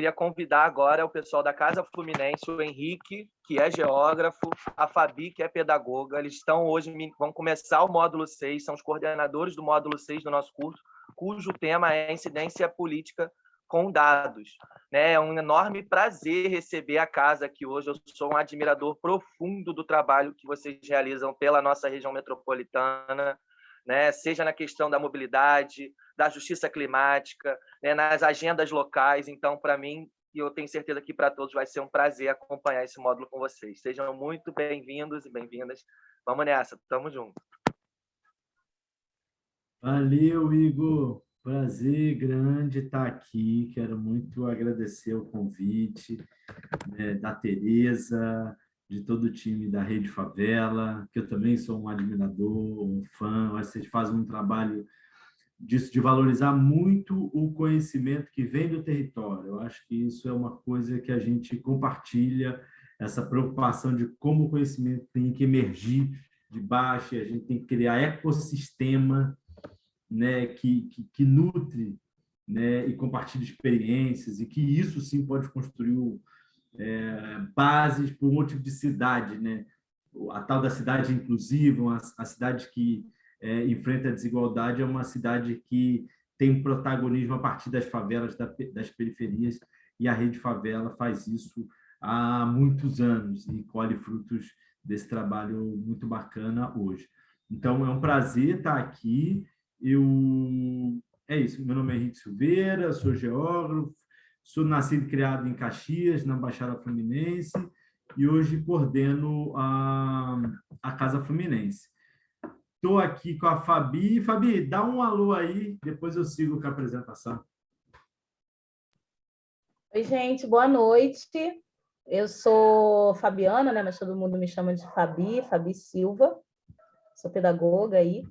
queria convidar agora o pessoal da Casa Fluminense, o Henrique, que é geógrafo, a Fabi, que é pedagoga. Eles estão hoje, vão começar o módulo 6, são os coordenadores do módulo 6 do nosso curso, cujo tema é incidência política com dados. Né? É um enorme prazer receber a casa aqui hoje. Eu sou um admirador profundo do trabalho que vocês realizam pela nossa região metropolitana, né? seja na questão da mobilidade, da justiça climática, né, nas agendas locais. Então, para mim, e eu tenho certeza que para todos vai ser um prazer acompanhar esse módulo com vocês. Sejam muito bem-vindos e bem-vindas. Vamos nessa, tamo junto. Valeu, Igor. Prazer grande estar aqui. Quero muito agradecer o convite né, da Tereza, de todo o time da Rede Favela, que eu também sou um admirador, um fã. Vocês fazem um trabalho disso, de valorizar muito o conhecimento que vem do território. Eu acho que isso é uma coisa que a gente compartilha, essa preocupação de como o conhecimento tem que emergir de baixo, a gente tem que criar ecossistema né, que, que, que nutre né, e compartilha experiências, e que isso sim pode construir é, bases outro tipo de cidade, né? a tal da cidade inclusiva, a, a cidade que é, enfrenta a desigualdade, é uma cidade que tem protagonismo a partir das favelas, das periferias, e a Rede Favela faz isso há muitos anos e colhe frutos desse trabalho muito bacana hoje. Então, é um prazer estar aqui. Eu... É isso, meu nome é Henrique Silveira, sou geógrafo, sou nascido e criado em Caxias, na Baixada Fluminense, e hoje coordeno a, a Casa Fluminense. Estou aqui com a Fabi. Fabi, dá um alô aí, depois eu sigo com a apresentação. Oi, gente, boa noite. Eu sou Fabiana, né? mas todo mundo me chama de Fabi, Fabi Silva. Sou pedagoga aí,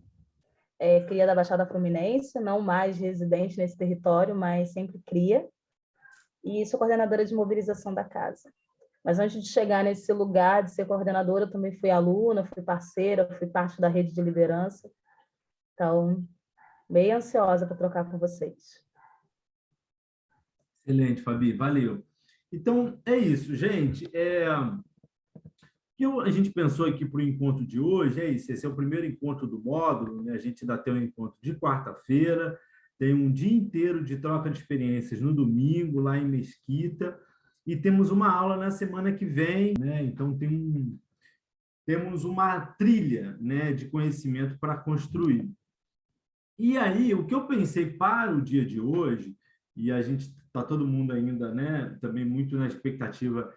é, cria da Baixada Fluminense, não mais residente nesse território, mas sempre cria. E sou coordenadora de mobilização da casa. Mas antes de chegar nesse lugar de ser coordenadora, eu também fui aluna, fui parceira, fui parte da rede de liderança. Então, bem ansiosa para trocar com vocês. Excelente, Fabi, valeu. Então, é isso, gente. É... Que a gente pensou aqui para o encontro de hoje é isso, esse é o primeiro encontro do módulo, né? a gente ainda tem um encontro de quarta-feira, tem um dia inteiro de troca de experiências no domingo, lá em Mesquita, e temos uma aula na semana que vem, né? então tem um, temos uma trilha né, de conhecimento para construir. E aí, o que eu pensei para o dia de hoje, e a gente está todo mundo ainda né, também muito na expectativa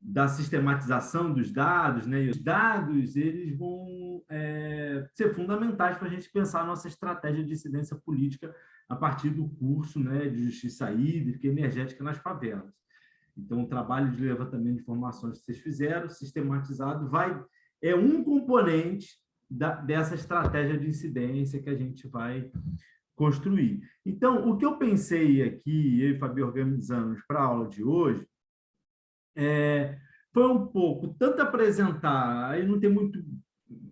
da sistematização dos dados, né? E os dados eles vão é, ser fundamentais para a gente pensar a nossa estratégia de incidência política a partir do curso né, de justiça hídrica e energética nas favelas. Então, o trabalho de levantamento de informações que vocês fizeram, sistematizado, vai é um componente da, dessa estratégia de incidência que a gente vai construir. Então, o que eu pensei aqui, eu e Fabi organizamos para a aula de hoje, é, foi um pouco, tanto apresentar, aí não tem muito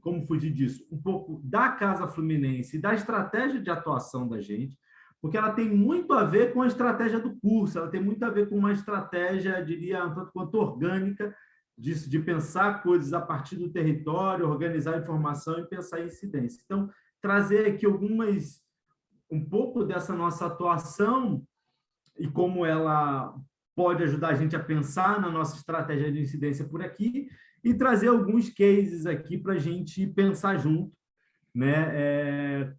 como fugir disso, um pouco da Casa Fluminense, da estratégia de atuação da gente, porque ela tem muito a ver com a estratégia do curso, ela tem muito a ver com uma estratégia, diria, um tanto quanto orgânica, de, de pensar coisas a partir do território, organizar informação e pensar em incidência. Então, trazer aqui algumas, um pouco dessa nossa atuação e como ela pode ajudar a gente a pensar na nossa estratégia de incidência por aqui e trazer alguns cases aqui para a gente pensar junto, né? É,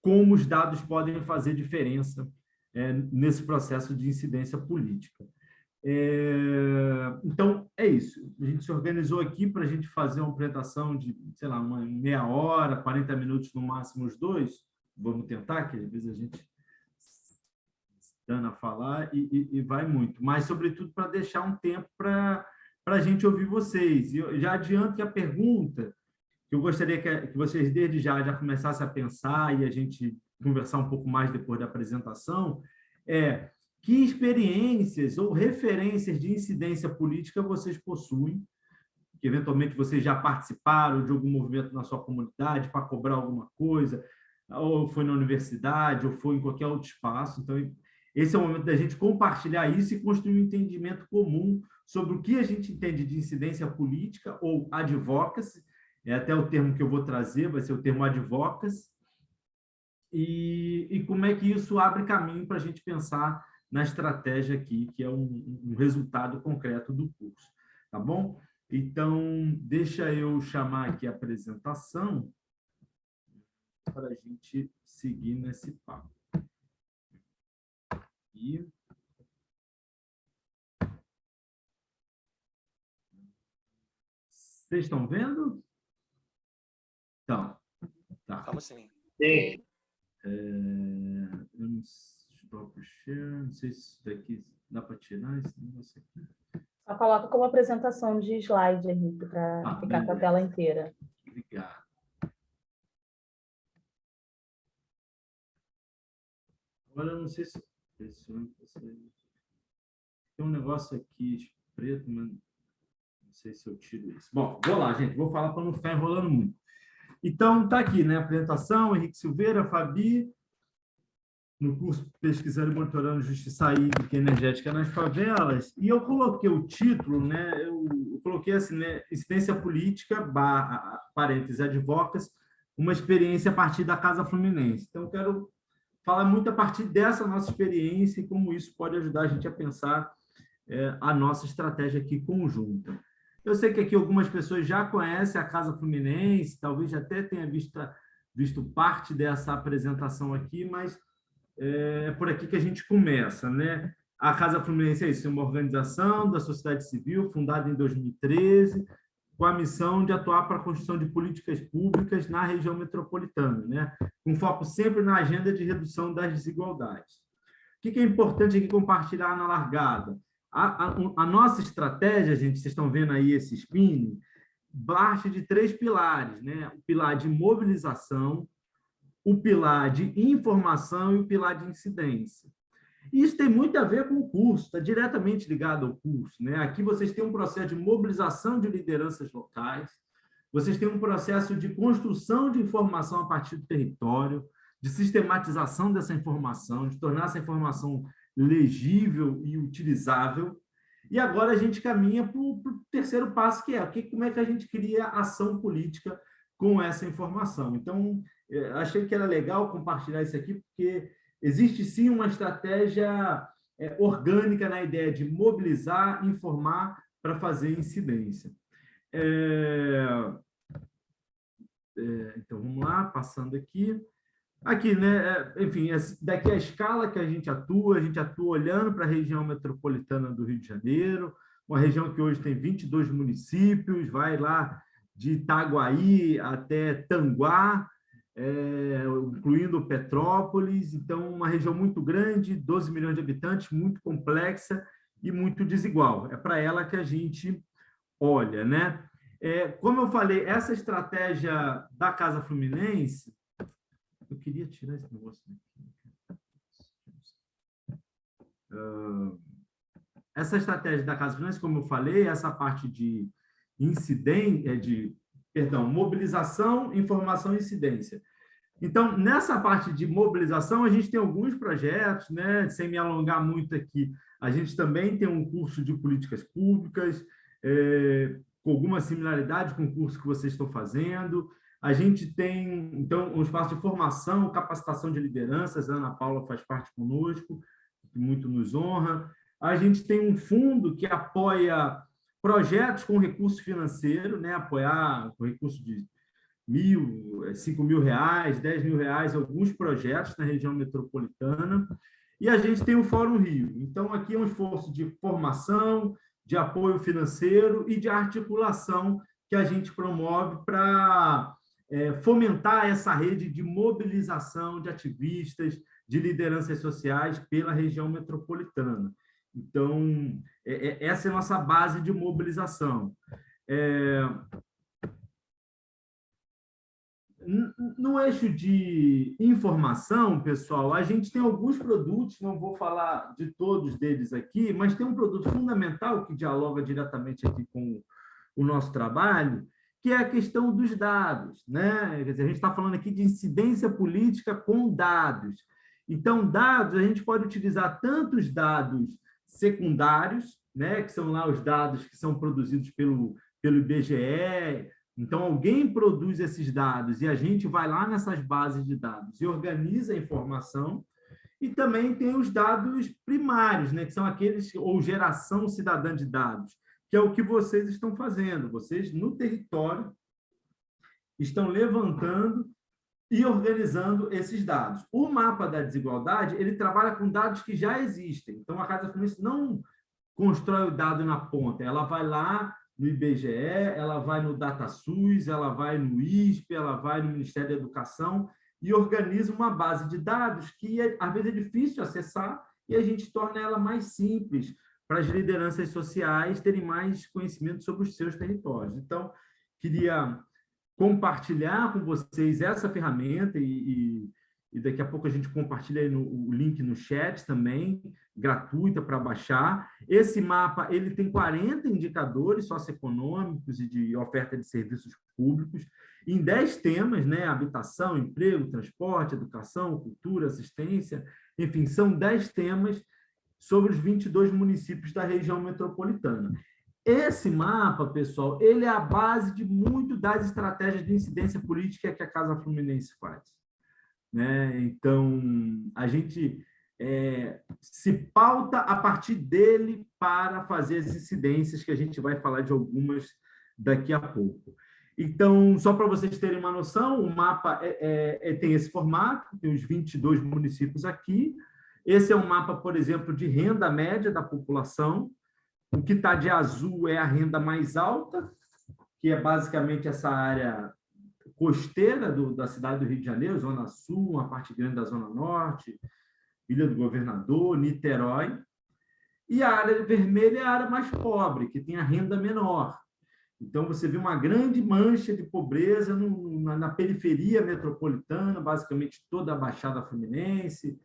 como os dados podem fazer diferença é, nesse processo de incidência política. É, então, é isso. A gente se organizou aqui para a gente fazer uma apresentação de, sei lá, uma meia hora, 40 minutos no máximo os dois. Vamos tentar, que às vezes a gente dana falar e, e, e, vai muito. Mas, sobretudo, para deixar um tempo para a gente ouvir vocês. E eu já adianto que a pergunta que eu gostaria que, que vocês, desde já, já começassem a pensar e a gente conversar um pouco mais depois da apresentação, é que experiências ou referências de incidência política vocês possuem, que eventualmente vocês já participaram de algum movimento na sua comunidade para cobrar alguma coisa, ou foi na universidade, ou foi em qualquer outro espaço. Então, esse é o momento da gente compartilhar isso e construir um entendimento comum sobre o que a gente entende de incidência política ou advocacy, é até o termo que eu vou trazer, vai ser o termo advocacy, e, e como é que isso abre caminho para a gente pensar na estratégia aqui, que é um, um resultado concreto do curso, tá bom? Então, deixa eu chamar aqui a apresentação para a gente seguir nesse papo. E... Vocês estão vendo? Então, tá. Estamos sim. Sim. É, eu não, share, não sei se isso daqui dá para tirar esse negócio aqui. Só coloca como apresentação de slide, Henrique, para ah, ficar beleza. com a tela inteira. Obrigado. Agora, eu não sei se... Tem um negócio aqui preto, mas não sei se eu tiro isso. Bom, vou lá, gente. Vou falar para não ficar enrolando muito. Então, está aqui, né? Apresentação, Henrique Silveira, Fabi, no curso Pesquisando e Monitorando Justiça Hídrica e Energética nas Favelas, e eu coloquei o título, né? Eu, eu coloquei assim, né? Incidência Política, barra, parênteses, advocas, uma experiência a partir da Casa Fluminense. Então, eu quero falar muito a partir dessa nossa experiência e como isso pode ajudar a gente a pensar é, a nossa estratégia aqui conjunta. Eu sei que aqui algumas pessoas já conhecem a Casa Fluminense, talvez até tenha visto, visto parte dessa apresentação aqui, mas é, é por aqui que a gente começa. Né? A Casa Fluminense é isso, é uma organização da sociedade civil fundada em 2013, com a missão de atuar para a construção de políticas públicas na região metropolitana, né? com foco sempre na agenda de redução das desigualdades. O que é importante aqui compartilhar na largada? A, a, a, nossa estratégia, gente, vocês estão vendo aí esse spinning, parte de três pilares, né? O pilar de mobilização, o pilar de informação e o pilar de incidência. Isso tem muito a ver com o curso, está diretamente ligado ao curso. Né? Aqui vocês têm um processo de mobilização de lideranças locais, vocês têm um processo de construção de informação a partir do território, de sistematização dessa informação, de tornar essa informação legível e utilizável. E agora a gente caminha para o terceiro passo, que é que, como é que a gente cria ação política com essa informação. Então, é, achei que era legal compartilhar isso aqui, porque existe sim uma estratégia é, orgânica na ideia de mobilizar, informar para fazer incidência. É... É, então, vamos lá, passando aqui. Aqui, né? É, enfim, daqui a escala que a gente atua, a gente atua olhando para a região metropolitana do Rio de Janeiro, uma região que hoje tem 22 municípios, vai lá de Itaguaí até Tanguá, é, incluindo Petrópolis, então uma região muito grande, 12 milhões de habitantes, muito complexa e muito desigual. É para ela que a gente olha, né? É, como eu falei, essa estratégia da Casa Fluminense, eu queria tirar esse negócio daqui. Uh, essa estratégia da Casa Fluminense, como eu falei, essa parte de incidência, de, perdão, mobilização, informação e incidência. Então, nessa parte de mobilização, a gente tem alguns projetos, né? sem me alongar muito aqui, a gente também tem um curso de políticas públicas, é, com alguma similaridade com o curso que vocês estão fazendo. A gente tem, então, um espaço de formação, capacitação de lideranças, a Ana Paula faz parte conosco, que muito nos honra. A gente tem um fundo que apoia projetos com recurso financeiro, né? apoiar com recurso de mil, é, cinco mil reais, dez mil reais, alguns projetos na região metropolitana. E a gente tem o Fórum Rio. Então, aqui é um esforço de formação, de apoio financeiro e de articulação que a gente promove para é, fomentar essa rede de mobilização de ativistas, de lideranças sociais pela região metropolitana. Então, é, é, essa é a nossa base de mobilização. É, no eixo de informação, pessoal, a gente tem alguns produtos, não vou falar de todos deles aqui, mas tem um produto fundamental que dialoga diretamente aqui com o nosso trabalho, que é a questão dos dados. Né? Dizer, a gente está falando aqui de incidência política com dados. Então, dados, a gente pode utilizar tanto os dados secundários, né, que são lá os dados que são produzidos pelo, pelo IBGE. Então, alguém produz esses dados e a gente vai lá nessas bases de dados e organiza a informação. E também tem os dados primários, né, que são aqueles, ou geração cidadã de dados, que é o que vocês estão fazendo. Vocês, no território, estão levantando e organizando esses dados. O mapa da desigualdade, ele trabalha com dados que já existem. Então, a Casa Fluminense não constrói o dado na ponta, ela vai lá no IBGE, ela vai no DataSUS, ela vai no ISP, ela vai no Ministério da Educação e organiza uma base de dados que, às vezes, é difícil acessar e a gente torna ela mais simples para as lideranças sociais terem mais conhecimento sobre os seus territórios. Então, queria compartilhar com vocês essa ferramenta e, e, e daqui a pouco a gente compartilha no, o link no chat também, gratuita para baixar. Esse mapa ele tem 40 indicadores socioeconômicos e de oferta de serviços públicos, em 10 temas, né? habitação, emprego, transporte, educação, cultura, assistência, enfim, são 10 temas sobre os 22 municípios da região metropolitana. Esse mapa, pessoal, ele é a base de muito das estratégias de incidência política que a Casa Fluminense faz. Né? Então, a gente é, se pauta a partir dele para fazer as incidências, que a gente vai falar de algumas daqui a pouco. Então, só para vocês terem uma noção, o mapa é, é, é tem esse formato, tem os 22 municípios aqui. Esse é um mapa, por exemplo, de renda média da população, o que está de azul é a renda mais alta, que é basicamente essa área costeira do, da cidade do Rio de Janeiro, Zona Sul, uma parte grande da Zona Norte, Ilha do Governador, Niterói. E a área vermelha é a área mais pobre, que tem a renda menor. Então, você vê uma grande mancha de pobreza no, na, na periferia metropolitana, basicamente toda a Baixada Fluminense,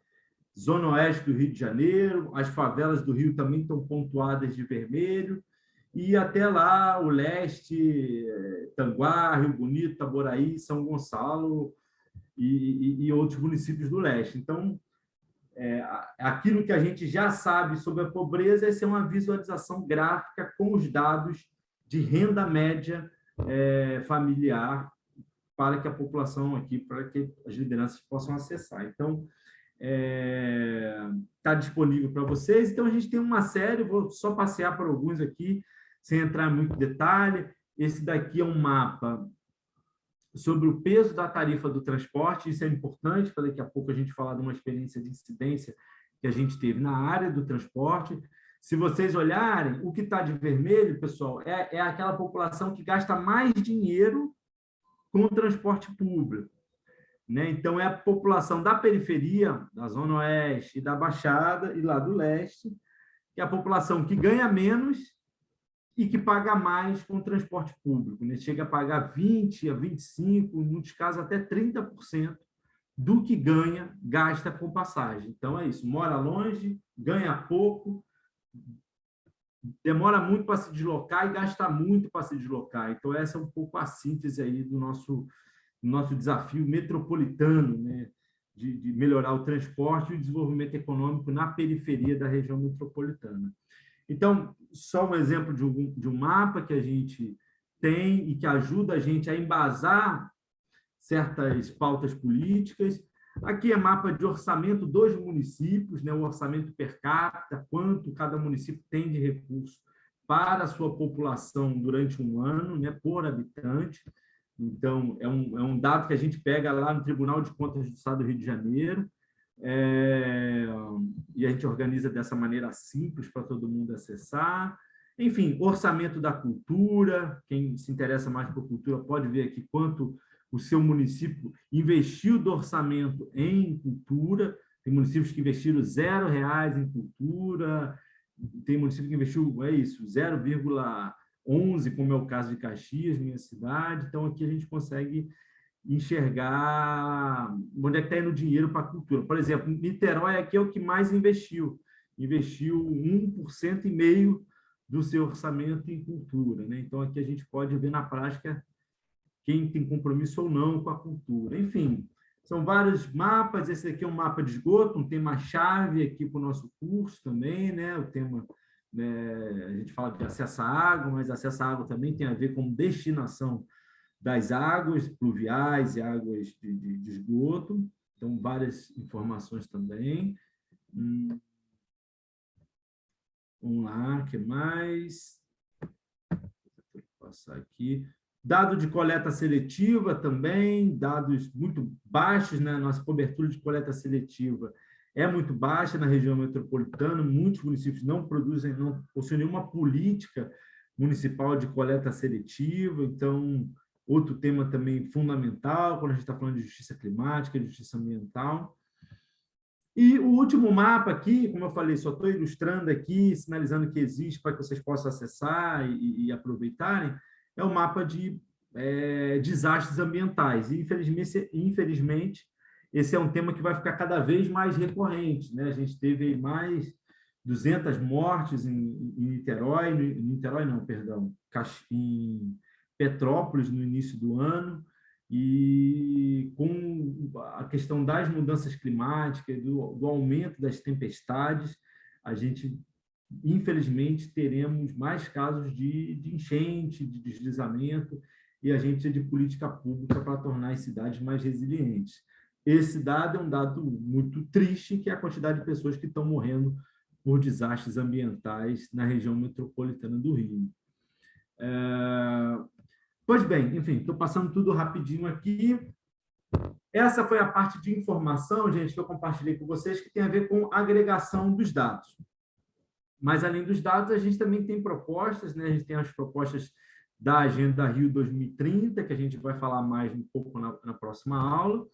Zona Oeste do Rio de Janeiro, as favelas do Rio também estão pontuadas de vermelho, e até lá o leste, Tanguá, Rio Bonito, Taboraí, São Gonçalo e, e, e outros municípios do leste. Então, é, aquilo que a gente já sabe sobre a pobreza é uma visualização gráfica com os dados de renda média é, familiar para que a população aqui, para que as lideranças possam acessar. Então, está é, tá disponível para vocês. Então, a gente tem uma série, vou só passear por alguns aqui, sem entrar em muito detalhe. Esse daqui é um mapa sobre o peso da tarifa do transporte, isso é importante, para daqui a pouco a gente falar de uma experiência de incidência que a gente teve na área do transporte. Se vocês olharem, o que está de vermelho, pessoal, é, é aquela população que gasta mais dinheiro com o transporte público. Né? Então, é a população da periferia, da Zona Oeste, da Baixada e lá do Leste, que é a população que ganha menos e que paga mais com o transporte público. Né? Chega a pagar 20% a 25%, em muitos casos até 30% do que ganha, gasta com passagem. Então, é isso. Mora longe, ganha pouco, demora muito para se deslocar e gasta muito para se deslocar. Então, essa é um pouco a síntese aí do nosso nosso desafio metropolitano, né, de, de, melhorar o transporte e o desenvolvimento econômico na periferia da região metropolitana. Então, só um exemplo de um, de um mapa que a gente tem e que ajuda a gente a embasar certas pautas políticas. Aqui é mapa de orçamento dos municípios, né, o orçamento per capita, quanto cada município tem de recurso para a sua população durante um ano, né, por habitante. Então, é um, é um dado que a gente pega lá no Tribunal de Contas do Estado do Rio de Janeiro, é, e a gente organiza dessa maneira simples para todo mundo acessar. Enfim, orçamento da cultura, quem se interessa mais por cultura pode ver aqui quanto o seu município investiu do orçamento em cultura, tem municípios que investiram zero reais em cultura, tem município que investiu, é isso, 0,1 11, como é o caso de Caxias, minha cidade. Então, aqui a gente consegue enxergar onde é que está indo o dinheiro para a cultura. Por exemplo, Niterói aqui é o que mais investiu. Investiu 1% e meio do seu orçamento em cultura. Né? Então, aqui a gente pode ver na prática quem tem compromisso ou não com a cultura. Enfim, São vários mapas, esse aqui é um mapa de esgoto, um tema-chave aqui para o nosso curso também, né? o tema, né? a gente fala de acesso à água, mas acesso à água também tem a ver com destinação das águas pluviais e águas de, de, de esgoto, então várias informações também. Hum. Vamos lá, que mais? Vou passar aqui. Dado de coleta seletiva também, dados muito baixos, né? Nossa cobertura de coleta seletiva é muito baixa na região metropolitana, muitos municípios não produzem, não possuem nenhuma política municipal de coleta seletiva, então, outro tema também fundamental, quando a gente está falando de justiça climática, de justiça ambiental. E o último mapa aqui, como eu falei, só estou ilustrando aqui, sinalizando que existe para que vocês possam acessar e, e aproveitarem, é o mapa de é, desastres ambientais. E, infelizmente, infelizmente, esse é um tema que vai ficar cada vez mais recorrente. Né? A gente teve mais 200 mortes em, em Niterói, em Niterói não, perdão, em Petrópolis no início do ano, e com a questão das mudanças climáticas, do, do aumento das tempestades, a gente infelizmente, teremos mais casos de, de enchente, de deslizamento, e a gente precisa de política pública para tornar as cidades mais resilientes. Esse dado é um dado muito triste, que é a quantidade de pessoas que estão morrendo por desastres ambientais na região metropolitana do Rio. É... Pois bem, enfim, estou passando tudo rapidinho aqui. Essa foi a parte de informação, gente, que eu compartilhei com vocês, que tem a ver com agregação dos dados. Mas, além dos dados, a gente também tem propostas, né? a gente tem as propostas da Agenda Rio 2030, que a gente vai falar mais um pouco na, na próxima aula.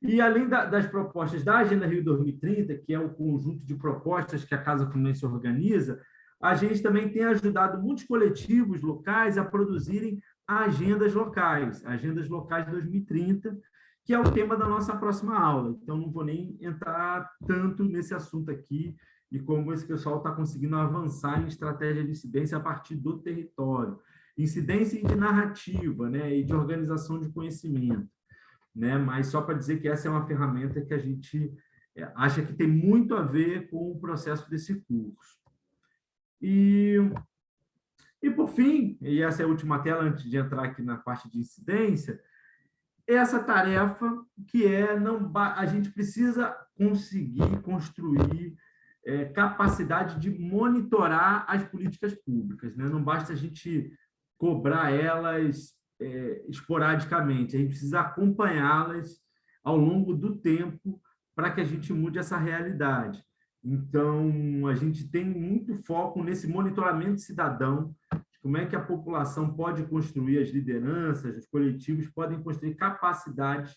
E, além da, das propostas da Agenda Rio 2030, que é o conjunto de propostas que a Casa Fluminense organiza, a gente também tem ajudado muitos coletivos locais a produzirem agendas locais, agendas locais 2030, que é o tema da nossa próxima aula. Então, não vou nem entrar tanto nesse assunto aqui, e como esse pessoal está conseguindo avançar em estratégia de incidência a partir do território. Incidência de narrativa né, e de organização de conhecimento. Né? Mas só para dizer que essa é uma ferramenta que a gente é, acha que tem muito a ver com o processo desse curso. E, e por fim, e essa é a última tela antes de entrar aqui na parte de incidência, essa tarefa que é não a gente precisa conseguir construir é, capacidade de monitorar as políticas públicas. Né? Não basta a gente cobrar elas é, esporadicamente, a gente precisa acompanhá-las ao longo do tempo para que a gente mude essa realidade. Então, a gente tem muito foco nesse monitoramento cidadão, como é que a população pode construir as lideranças, os coletivos podem construir capacidade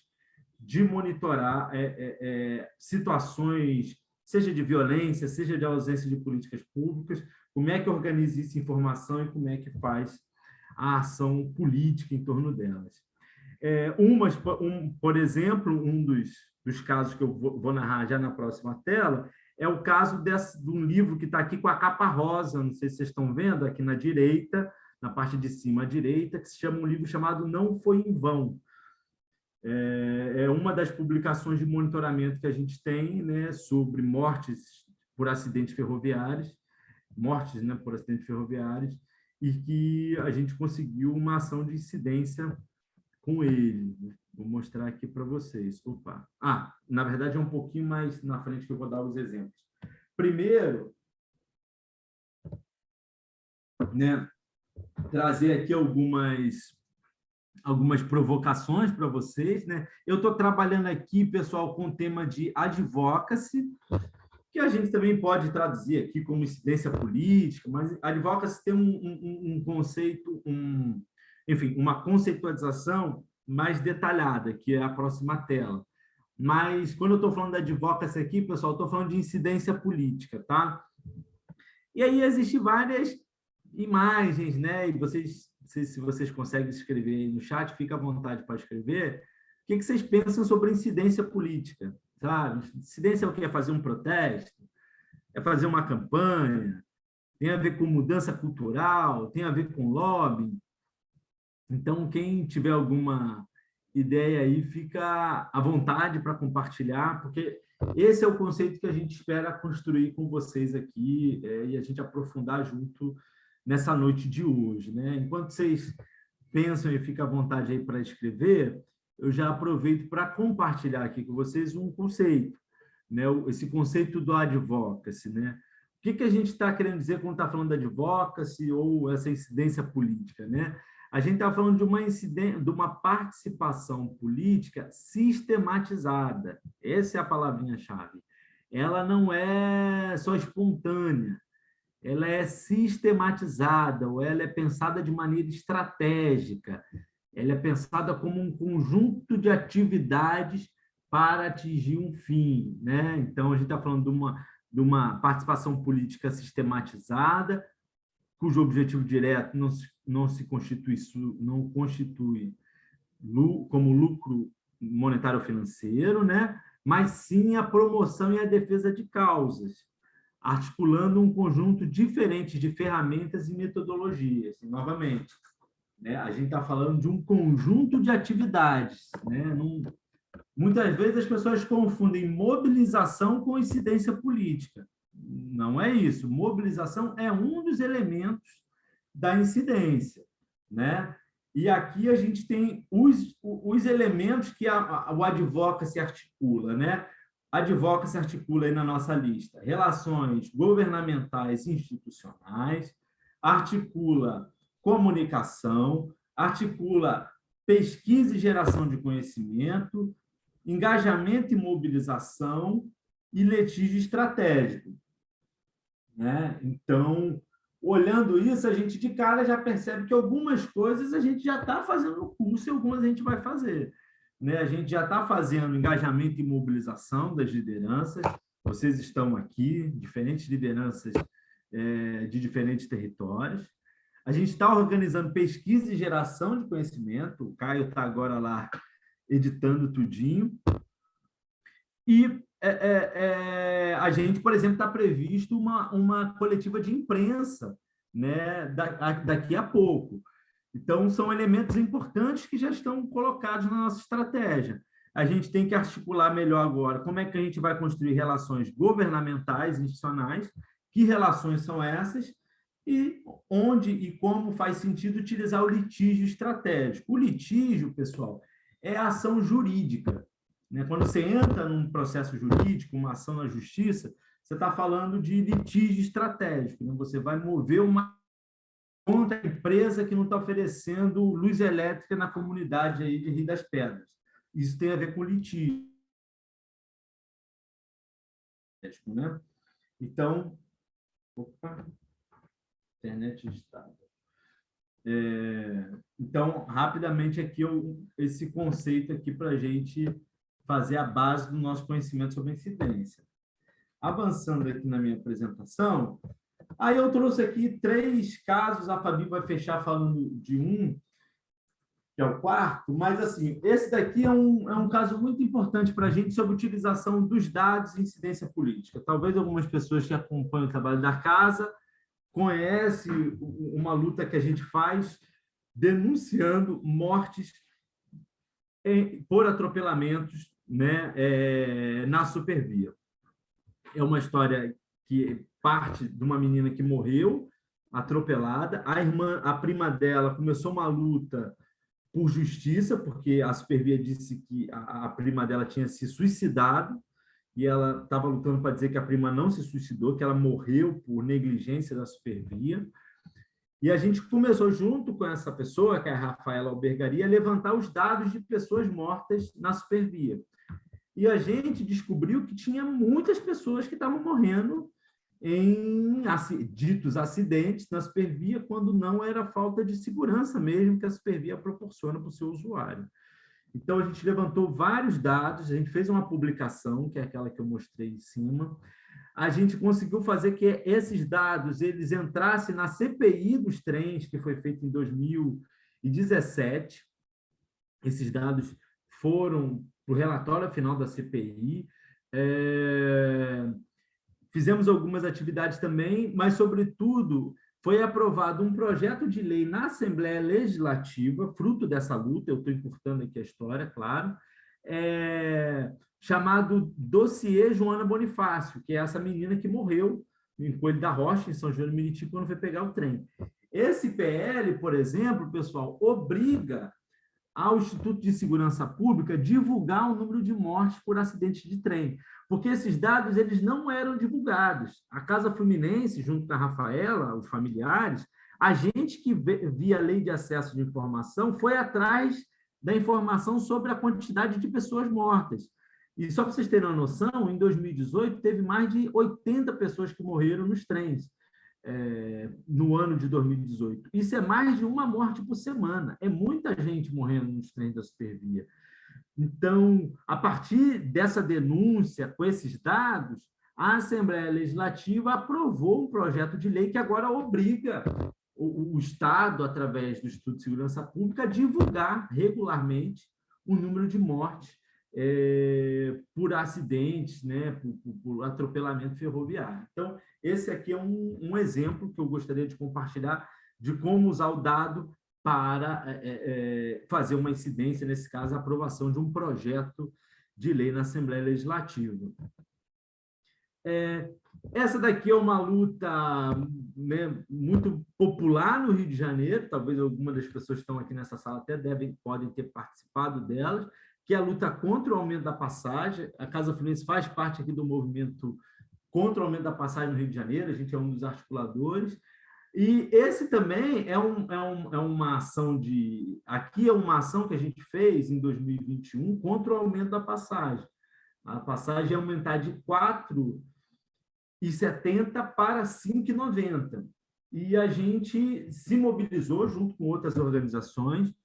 de monitorar é, é, é situações seja de violência, seja de ausência de políticas públicas, como é que organiza essa informação e como é que faz a ação política em torno delas. É, umas, um, por exemplo, um dos, dos casos que eu vou, narrar já na próxima tela é o caso desse, de um livro que está aqui com a capa rosa, não sei se vocês estão vendo, aqui na direita, na parte de cima à direita, que se chama um livro chamado Não Foi em Vão, é, é uma das publicações de monitoramento que a gente tem né, sobre mortes por acidentes ferroviários, mortes né, por acidentes ferroviários, e que a gente conseguiu uma ação de incidência com ele. Vou mostrar aqui para vocês. Opa! Ah, na verdade é um pouquinho mais na frente que eu vou dar os exemplos. Primeiro, né, trazer aqui algumas algumas provocações para vocês. Né? Eu estou trabalhando aqui, pessoal, com o tema de advocacy, que a gente também pode traduzir aqui como incidência política, mas advocacy tem um, um, um conceito, um, enfim, uma conceitualização mais detalhada, que é a próxima tela. Mas, quando eu estou falando da advocacy aqui, pessoal, estou falando de incidência política, tá? E aí existem várias imagens, né? E vocês se, vocês conseguem escrever aí no chat, fica à vontade para escrever. O que vocês pensam sobre incidência política? Sabe? Incidência é o que? É fazer um protesto? É fazer uma campanha? Tem a ver com mudança cultural? Tem a ver com lobby? Então, quem tiver alguma ideia aí, fica à vontade para compartilhar, porque esse é o conceito que a gente espera construir com vocês aqui é, e a gente aprofundar junto nessa noite de hoje. Né? Enquanto vocês pensam e ficam à vontade aí para escrever, eu já aproveito para compartilhar aqui com vocês um conceito, né? esse conceito do advocacy. Né? O que, que a gente está querendo dizer quando está falando de advocacy ou essa incidência política? Né? A gente está falando de uma, de uma participação política sistematizada. Essa é a palavrinha-chave. Ela não é só espontânea, ela é sistematizada, ou ela é pensada de maneira estratégica, ela é pensada como um conjunto de atividades para atingir um fim. Né? Então, a gente está falando de uma, de uma participação política sistematizada, cujo objetivo direto não se, não se constitui, não constitui como lucro monetário financeiro, né? mas sim a promoção e a defesa de causas, articulando um conjunto diferente de ferramentas e metodologias. E, novamente, né? a gente está falando de um conjunto de atividades, né? Num, Muitas vezes as pessoas confundem mobilização com incidência política. Não é isso. Mobilização é um dos elementos da incidência. Né? E aqui a gente tem os, os elementos que a, a, o advoca se articula. Né? Advoca se articula aí na nossa lista. Relações governamentais e institucionais, articula comunicação, articula pesquisa e geração de conhecimento, engajamento e mobilização e litígio estratégico. Né? Então, olhando isso, a gente de cara já percebe que algumas coisas a gente já está fazendo no curso e algumas a gente vai fazer. Né? A gente já está fazendo engajamento e mobilização das lideranças, vocês estão aqui, diferentes lideranças é, de diferentes territórios. A gente está organizando pesquisa e geração de conhecimento, o Caio está agora lá editando tudinho. E é, é, é, a gente, por exemplo, está previsto uma, uma coletiva de imprensa né, daqui a pouco. Então, são elementos importantes que já estão colocados na nossa estratégia. A gente tem que articular melhor agora como é que a gente vai construir relações governamentais, institucionais, que relações são essas, e onde e como faz sentido utilizar o litígio estratégico. O litígio, pessoal, é a ação jurídica. Né? Quando você entra num processo jurídico, uma ação na justiça, você está falando de litígio estratégico. Né? Você vai mover uma contra a empresa que não está oferecendo luz elétrica na comunidade aí de Rio das Pedras. Isso tem a ver com litígio. Né? Então, opa, internet está. É, então, rapidamente aqui, eu, esse conceito aqui para a gente fazer a base do nosso conhecimento sobre incidência. Avançando aqui na minha apresentação, aí eu trouxe aqui três casos, a Fabi vai fechar falando de um, que é o quarto, mas assim, esse daqui é um, é um caso muito importante para a gente sobre utilização dos dados em incidência política. Talvez algumas pessoas que acompanham o trabalho da casa conhece uma luta que a gente faz denunciando mortes em, por atropelamentos né, é, na supervia. É uma história que parte de uma menina que morreu atropelada. A irmã, a prima dela, começou uma luta por justiça, porque a supervia disse que a, a prima dela tinha se suicidado e ela estava lutando para dizer que a prima não se suicidou, que ela morreu por negligência da supervia. E a gente começou, junto com essa pessoa, que é a Rafaela Albergaria, a levantar os dados de pessoas mortas na supervia. E a gente descobriu que tinha muitas pessoas que estavam morrendo em ditos acidentes na supervia, quando não era falta de segurança mesmo que a supervia proporciona para o seu usuário. Então, a gente levantou vários dados, a gente fez uma publicação, que é aquela que eu mostrei em cima. A gente conseguiu fazer que esses dados eles entrassem na CPI dos trens, que foi feita em 2017. Esses dados foram para o relatório final da CPI. É... Fizemos algumas atividades também, mas, sobretudo, foi aprovado um projeto de lei na Assembleia Legislativa, fruto dessa luta, eu estou encurtando aqui a história, claro, é, chamado Dossiê Joana Bonifácio, que é essa menina que morreu em Coelho da Rocha, em São João do Meriti, quando foi pegar o trem. Esse PL, por exemplo, pessoal, obriga ao Instituto de Segurança Pública divulgar o número de mortes por acidentes de trem, porque esses dados eles não eram divulgados. A Casa Fluminense, junto com a Rafaela, os familiares, a gente que via a lei de acesso de informação foi atrás da informação sobre a quantidade de pessoas mortas. E só para vocês terem uma noção, em 2018 teve mais de 80 pessoas que morreram nos trens é, no ano de 2018. Isso é mais de uma morte por semana. É muita gente morrendo nos trens da Supervia. Então, a partir dessa denúncia, com esses dados, a Assembleia Legislativa aprovou um projeto de lei que agora obriga o, o Estado, através do Instituto de Segurança Pública, a divulgar regularmente o número de mortes é, por acidentes, né, por, por, por, atropelamento ferroviário. Então, esse aqui é um, um, exemplo que eu gostaria de compartilhar de como usar o dado para é, é, fazer uma incidência, nesse caso, a aprovação de um projeto de lei na Assembleia Legislativa. É, essa daqui é uma luta né, muito popular no Rio de Janeiro, talvez algumas das pessoas que estão aqui nessa sala até devem, podem ter participado delas, que é a luta contra o aumento da passagem. A Casa Fluminense faz parte aqui do movimento contra o aumento da passagem no Rio de Janeiro, a gente é um dos articuladores. E esse também é, um, é, um, é uma ação de... Aqui é uma ação que a gente fez em 2021 contra o aumento da passagem. A passagem é aumentar de 4,70 para 5,90. E a gente se mobilizou junto com outras organizações,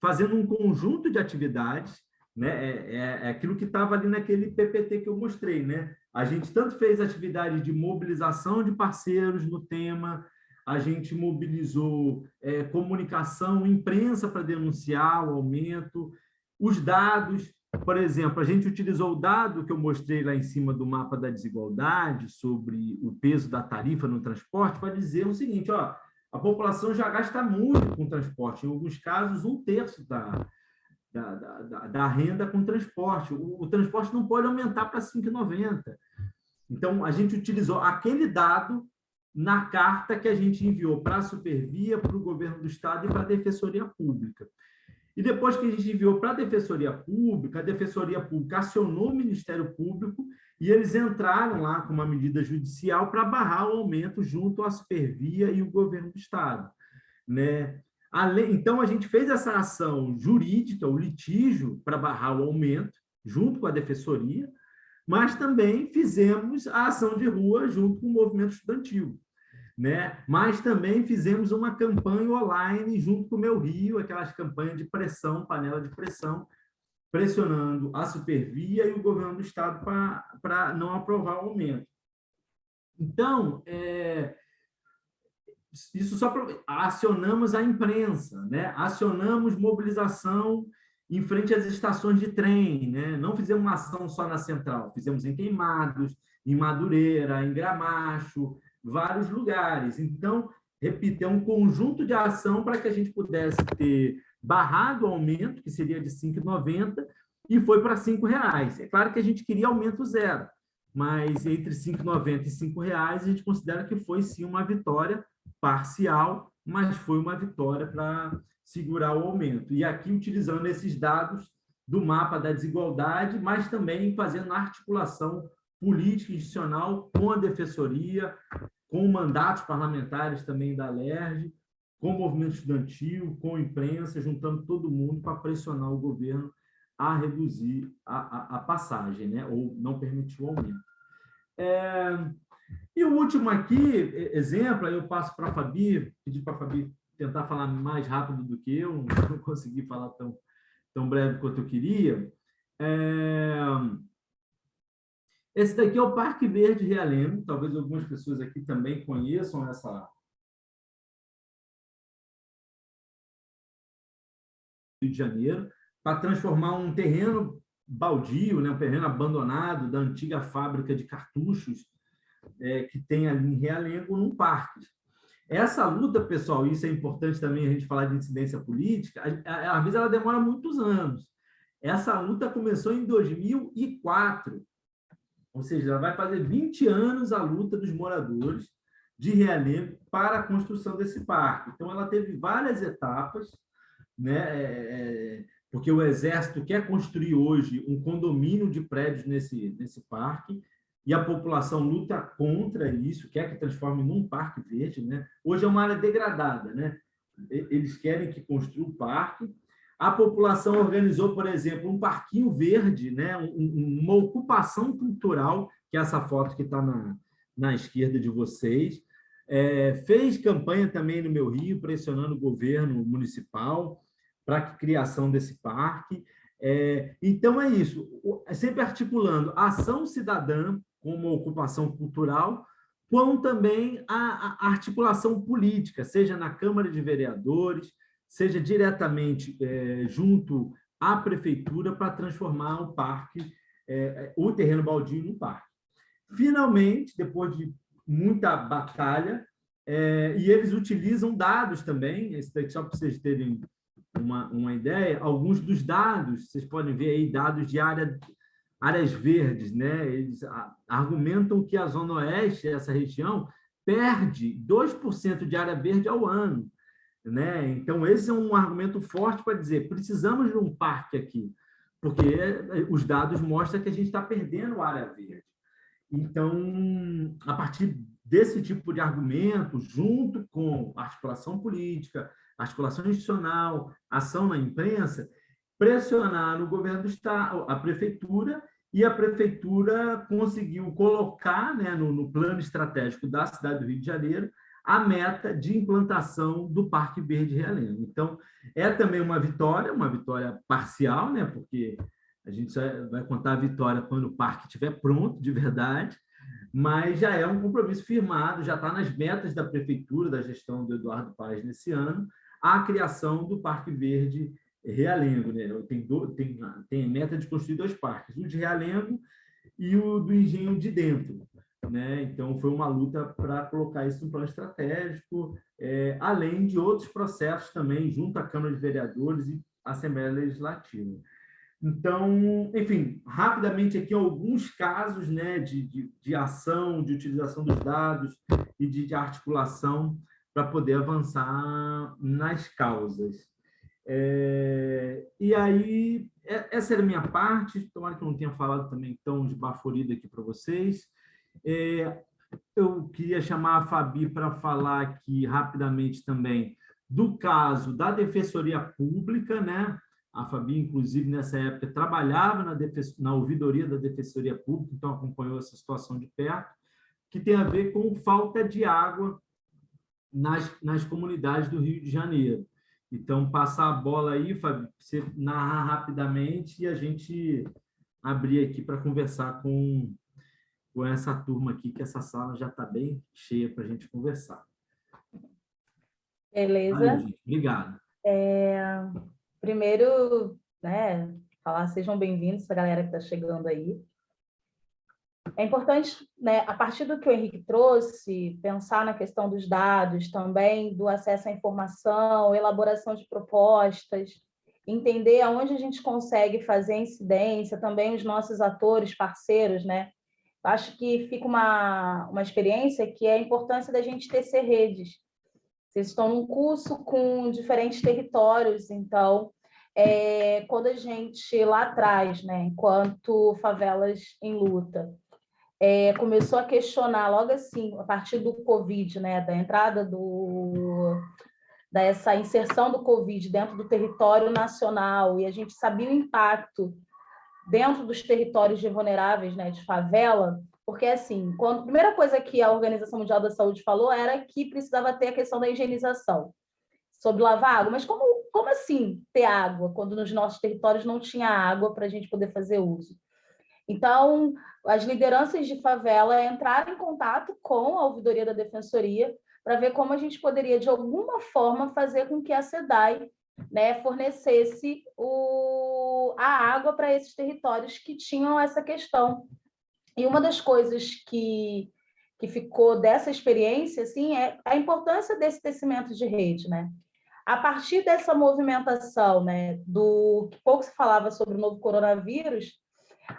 fazendo um conjunto de atividades né? É, é, é aquilo que estava ali naquele PPT que eu mostrei. Né? A gente tanto fez atividade de mobilização de parceiros no tema, a gente mobilizou é, comunicação, imprensa para denunciar o aumento, os dados, por exemplo, a gente utilizou o dado que eu mostrei lá em cima do mapa da desigualdade sobre o peso da tarifa no transporte para dizer o seguinte, ó, a população já gasta muito com transporte, em alguns casos um terço da, da, da, da renda com transporte. O, o transporte não pode aumentar para 5,90. Então, a gente utilizou aquele dado na carta que a gente enviou para a Supervia, para o governo do Estado e para a Defensoria Pública. E depois que a gente enviou para a Defensoria Pública, a Defensoria Pública acionou o Ministério Público e eles entraram lá com uma medida judicial para barrar o aumento junto à Supervia e o governo do Estado. Né? Então, a gente fez essa ação jurídica, o litígio, para barrar o aumento, junto com a defensoria, mas também fizemos a ação de rua junto com o movimento estudantil. Né? Mas também fizemos uma campanha online junto com o Meu Rio, aquelas campanhas de pressão, panela de pressão, pressionando a Supervia e o governo do Estado para não aprovar o aumento. Então, é, isso só acionamos a imprensa, né? acionamos mobilização em frente às estações de trem, né? não fizemos uma ação só na central, fizemos em Queimados, em Madureira, em Gramacho, vários lugares. Então, repito, é um conjunto de ação para que a gente pudesse ter barrado o aumento, que seria de R$ 5,90, e foi para R$ 5,00. É claro que a gente queria aumento zero, mas entre R$ 5,90 e R$ 5,00 a gente considera que foi sim uma vitória parcial, mas foi uma vitória para segurar o aumento. E aqui, utilizando esses dados do mapa da desigualdade, mas também fazendo articulação política institucional com a Defensoria, com mandatos parlamentares também da LERJ, com o movimento estudantil, com a imprensa, juntando todo mundo para pressionar o governo a reduzir a, a, a passagem, né? ou não permitir o aumento. É, e o último aqui, exemplo, aí eu passo para a Fabi, pedi para a Fabi tentar falar mais rápido do que eu, não consegui falar tão, tão breve quanto eu queria. É... Esse daqui é o Parque Verde Realengo, talvez algumas pessoas aqui também conheçam essa... Rio de Janeiro, para transformar um terreno baldio, né, um terreno abandonado da antiga fábrica de cartuchos, é, que tem ali em Realengo, num parque. Essa luta, pessoal, isso é importante também a gente falar de incidência política, às vezes ela demora muitos anos. Essa luta começou em 2004, ou seja, ela vai fazer 20 anos a luta dos moradores de Realengo para a construção desse parque. Então, ela teve várias etapas, né? É, é, porque o Exército quer construir hoje um condomínio de prédios nesse, nesse parque, e a população luta contra isso, quer que transforme num parque verde. Né? Hoje é uma área degradada, né? eles querem que construa o parque. A população organizou, por exemplo, um parquinho verde, né? uma ocupação cultural, que é essa foto que está na, na esquerda de vocês. É, fez campanha também no meu Rio, pressionando o governo municipal para a criação desse parque. É, então, é isso, sempre articulando ação cidadã como ocupação cultural, como também a, a, articulação política, seja na Câmara de Vereadores, seja diretamente é, junto à prefeitura para transformar o parque, é, o terreno baldio num parque. Finalmente, depois de muita batalha, é, e eles utilizam dados também, esse daqui só para vocês terem uma, uma ideia, alguns dos dados, vocês podem ver aí dados de área áreas verdes, né? Eles argumentam que a Zona Oeste, essa região, perde 2% de área verde ao ano. Né? Então, esse é um argumento forte para dizer precisamos de um parque aqui, porque os dados mostram que a gente está perdendo área verde. Então, a partir desse tipo de argumento, junto com articulação política, articulação institucional, ação na imprensa, pressionar o governo do estado, a prefeitura, e a prefeitura conseguiu colocar né, no, no, plano estratégico da cidade do Rio de Janeiro a meta de implantação do Parque Verde Realengo. Então, é também uma vitória, uma vitória parcial, né, porque a gente só vai contar a vitória quando o parque estiver pronto, de verdade, mas já é um compromisso firmado, já está nas metas da prefeitura, da gestão do Eduardo Paz nesse ano, a criação do Parque Verde Realengo, né? Tem, do, tem, tem meta de construir dois parques, o de Realengo e o do Engenho de Dentro. Né? Então, foi uma luta para colocar isso no plano estratégico, é, além de outros processos também, junto à Câmara de Vereadores e Assembleia Legislativa. Então, enfim, rapidamente aqui alguns casos né, de, de, de ação, de utilização dos dados e de, de articulação para poder avançar nas causas. É, e aí, é, essa era a minha parte, tomara que eu não tenha falado também tão de baforida aqui para vocês. É, eu queria chamar a Fabi para falar aqui rapidamente também do caso da Defensoria Pública, né? A Fabi, inclusive, nessa época, trabalhava na, na ouvidoria da Defensoria Pública, então acompanhou essa situação de perto, que tem a ver com falta de água nas, nas comunidades do Rio de Janeiro. Então, passar a bola aí, Fábio, você narrar rapidamente e a gente abrir aqui para conversar com, com essa turma aqui, que essa sala já está bem cheia para a gente conversar. Beleza. Aí, Obrigado. É, primeiro, né, falar sejam bem-vindos, a galera que está chegando aí. É importante, né, a partir do que o Henrique trouxe, pensar na questão dos dados também, do acesso à informação, elaboração de propostas, entender aonde a gente consegue fazer incidência, também os nossos atores, parceiros, né? Acho que fica uma, uma experiência que é a importância da gente tecer redes. Vocês estão num curso com diferentes territórios, então, é, quando a gente lá atrás, né, enquanto favelas em luta, é, começou a questionar logo assim, a partir do Covid, né, da entrada do dessa inserção do Covid dentro do território nacional, e a gente sabia o impacto dentro dos territórios de vulneráveis, né, de favela, porque assim, quando a primeira coisa que a Organização Mundial da Saúde falou era que precisava ter a questão da higienização, sobre lavar água, mas como, como assim ter água quando nos nossos territórios não tinha água para a gente poder fazer uso? Então, as lideranças de favela entraram em contato com a ouvidoria da defensoria para ver como a gente poderia, de alguma forma, fazer com que a SEDAI né, fornecesse o, a água para esses territórios que tinham essa questão. E uma das coisas que que ficou dessa experiência, assim, é a importância desse tecimento de rede, né? A partir dessa movimentação, né, do que pouco se falava sobre o novo coronavírus,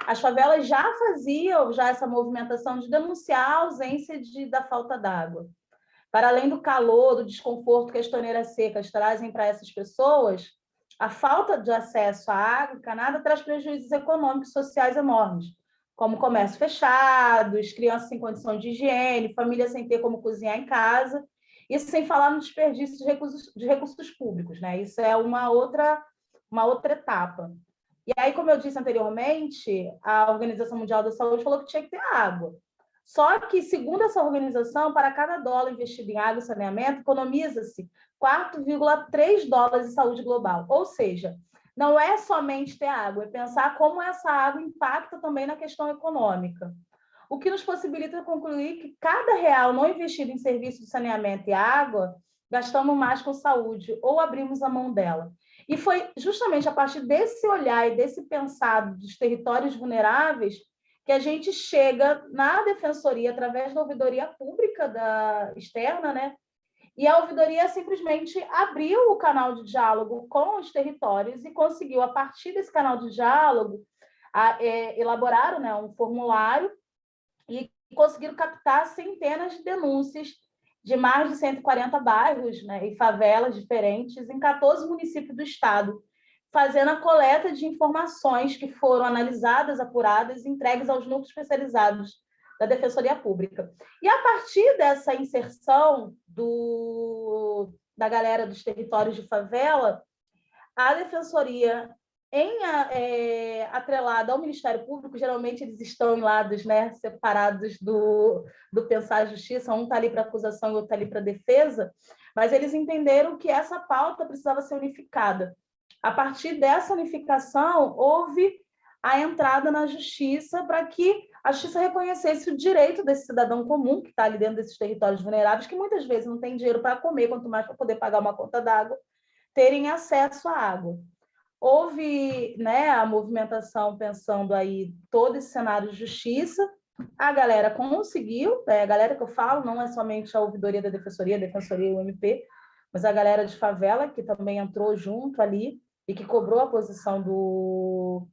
as favelas já faziam já essa movimentação de denunciar a ausência de, da falta d'água. Para além do calor, do desconforto que as torneiras secas trazem para essas pessoas, a falta de acesso à água encanada traz prejuízos econômicos e sociais enormes, como comércio fechados, crianças sem condição de higiene, famílias sem ter como cozinhar em casa, isso sem falar no desperdício de recursos, de recursos públicos, né? Isso é uma outra, uma outra etapa. E aí, como eu disse anteriormente, a Organização Mundial da Saúde falou que tinha que ter água. Só que, segundo essa organização, para cada dólar investido em água e saneamento, economiza-se 4,3 dólares em saúde global. Ou seja, não é somente ter água, é pensar como essa água impacta também na questão econômica o que nos possibilita concluir que cada real não investido em serviço de saneamento e água, gastamos mais com saúde ou abrimos a mão dela. E foi justamente a partir desse olhar e desse pensado dos territórios vulneráveis que a gente chega na defensoria através da ouvidoria pública da externa, né? E a ouvidoria simplesmente abriu o canal de diálogo com os territórios e conseguiu, a partir desse canal de diálogo, a, é, elaboraram né, um formulário e conseguiram captar centenas de denúncias de mais de 140 bairros né, e favelas diferentes em 14 municípios do estado, fazendo a coleta de informações que foram analisadas, apuradas e entregues aos núcleos especializados da Defensoria Pública. E a partir dessa inserção do, da galera dos territórios de favela, a Defensoria em é, atrelado ao Ministério Público, geralmente eles estão em lados né, separados do, do pensar a justiça, um está ali para acusação e outro está ali para defesa, mas eles entenderam que essa pauta precisava ser unificada. A partir dessa unificação, houve a entrada na justiça para que a justiça reconhecesse o direito desse cidadão comum, que está ali dentro desses territórios vulneráveis, que muitas vezes não tem dinheiro para comer, quanto mais para poder pagar uma conta d'água, terem acesso à água. Houve né, a movimentação pensando aí todo esse cenário de justiça, a galera conseguiu, é, a galera que eu falo não é somente a ouvidoria da defensoria, a defensoria e o MP, mas a galera de favela que também entrou junto ali e que cobrou a posição do,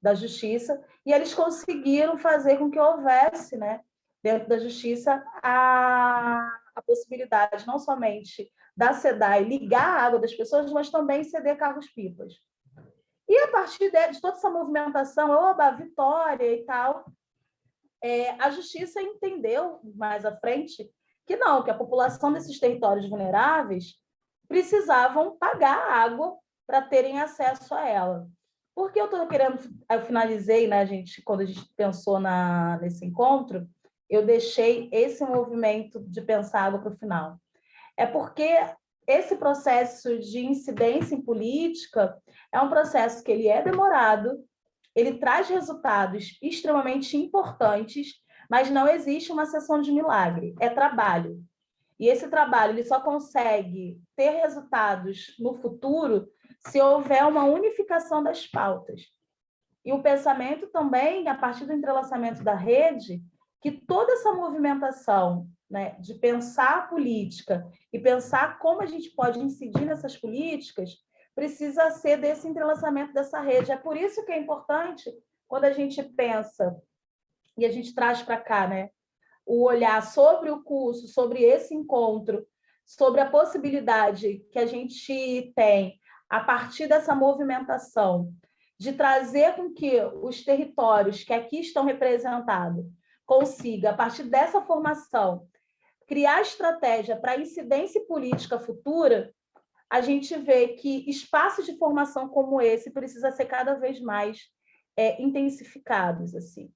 da justiça, e eles conseguiram fazer com que houvesse, né, dentro da justiça, a, a possibilidade não somente da SEDAI ligar a água das pessoas, mas também ceder carros-pipas. E a partir de, toda essa movimentação, oba, vitória e tal, é, a justiça entendeu mais à frente que não, que a população desses territórios vulneráveis precisavam pagar água para terem acesso a ela. Por que eu estou querendo, eu finalizei, né, gente, quando a gente pensou na, nesse encontro, eu deixei esse movimento de pensar água para o final. É porque esse processo de incidência em política é um processo que ele é demorado, ele traz resultados extremamente importantes, mas não existe uma sessão de milagre, é trabalho. E esse trabalho ele só consegue ter resultados no futuro se houver uma unificação das pautas. E o pensamento também, a partir do entrelaçamento da rede, que toda essa movimentação né, de pensar a política e pensar como a gente pode incidir nessas políticas, precisa ser desse entrelaçamento dessa rede. É por isso que é importante, quando a gente pensa e a gente traz para cá né, o olhar sobre o curso, sobre esse encontro, sobre a possibilidade que a gente tem a partir dessa movimentação de trazer com que os territórios que aqui estão representados consiga, a partir dessa formação, criar estratégia para incidência política futura, a gente vê que espaços de formação como esse precisa ser cada vez mais é, intensificados assim.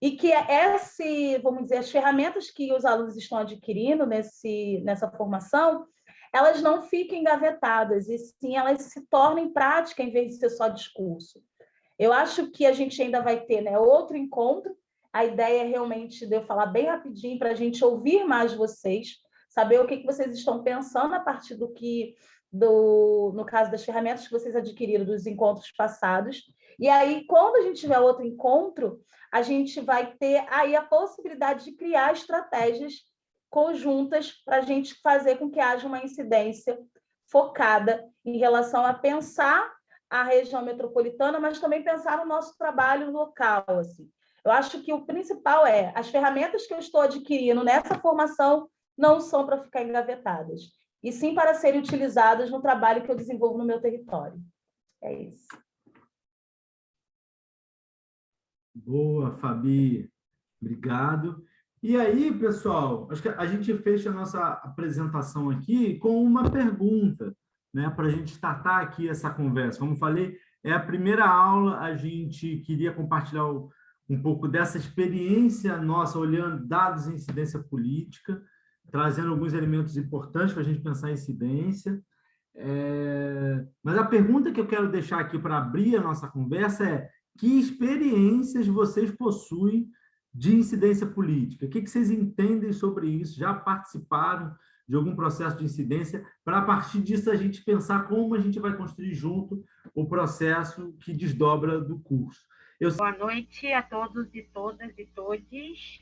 E que esse vamos dizer as ferramentas que os alunos estão adquirindo nesse nessa formação elas não fiquem engavetadas e sim elas se tornem prática em vez de ser só discurso. Eu acho que a gente ainda vai ter né, outro encontro a ideia é realmente de eu falar bem rapidinho para a gente ouvir mais vocês, saber o que, que vocês estão pensando a partir do que, do, no caso das ferramentas que vocês adquiriram dos encontros passados, E aí, quando a gente tiver outro encontro, a gente vai ter aí a possibilidade de criar estratégias conjuntas para a gente fazer com que haja uma incidência focada em relação a pensar a região metropolitana, mas também pensar no nosso trabalho local. Assim. Eu acho que o principal é as ferramentas que eu estou adquirindo nessa formação não são para ficar engavetadas, e sim para serem utilizadas no trabalho que eu desenvolvo no meu território. É isso. Boa, Fabi. Obrigado. E aí, pessoal, acho que a gente fecha a nossa apresentação aqui com uma pergunta, né, para a gente startar aqui essa conversa. Como falei, é a primeira aula, a gente queria compartilhar um pouco dessa experiência nossa, olhando dados em incidência política, trazendo alguns elementos importantes para a gente pensar em incidência. É... Mas a pergunta que eu quero deixar aqui para abrir a nossa conversa é que experiências vocês possuem de incidência política? O que vocês entendem sobre isso? Já participaram de algum processo de incidência? Para, a partir disso, a gente pensar como a gente vai construir junto o processo que desdobra do curso. Eu... Boa noite a todos e todas e todes.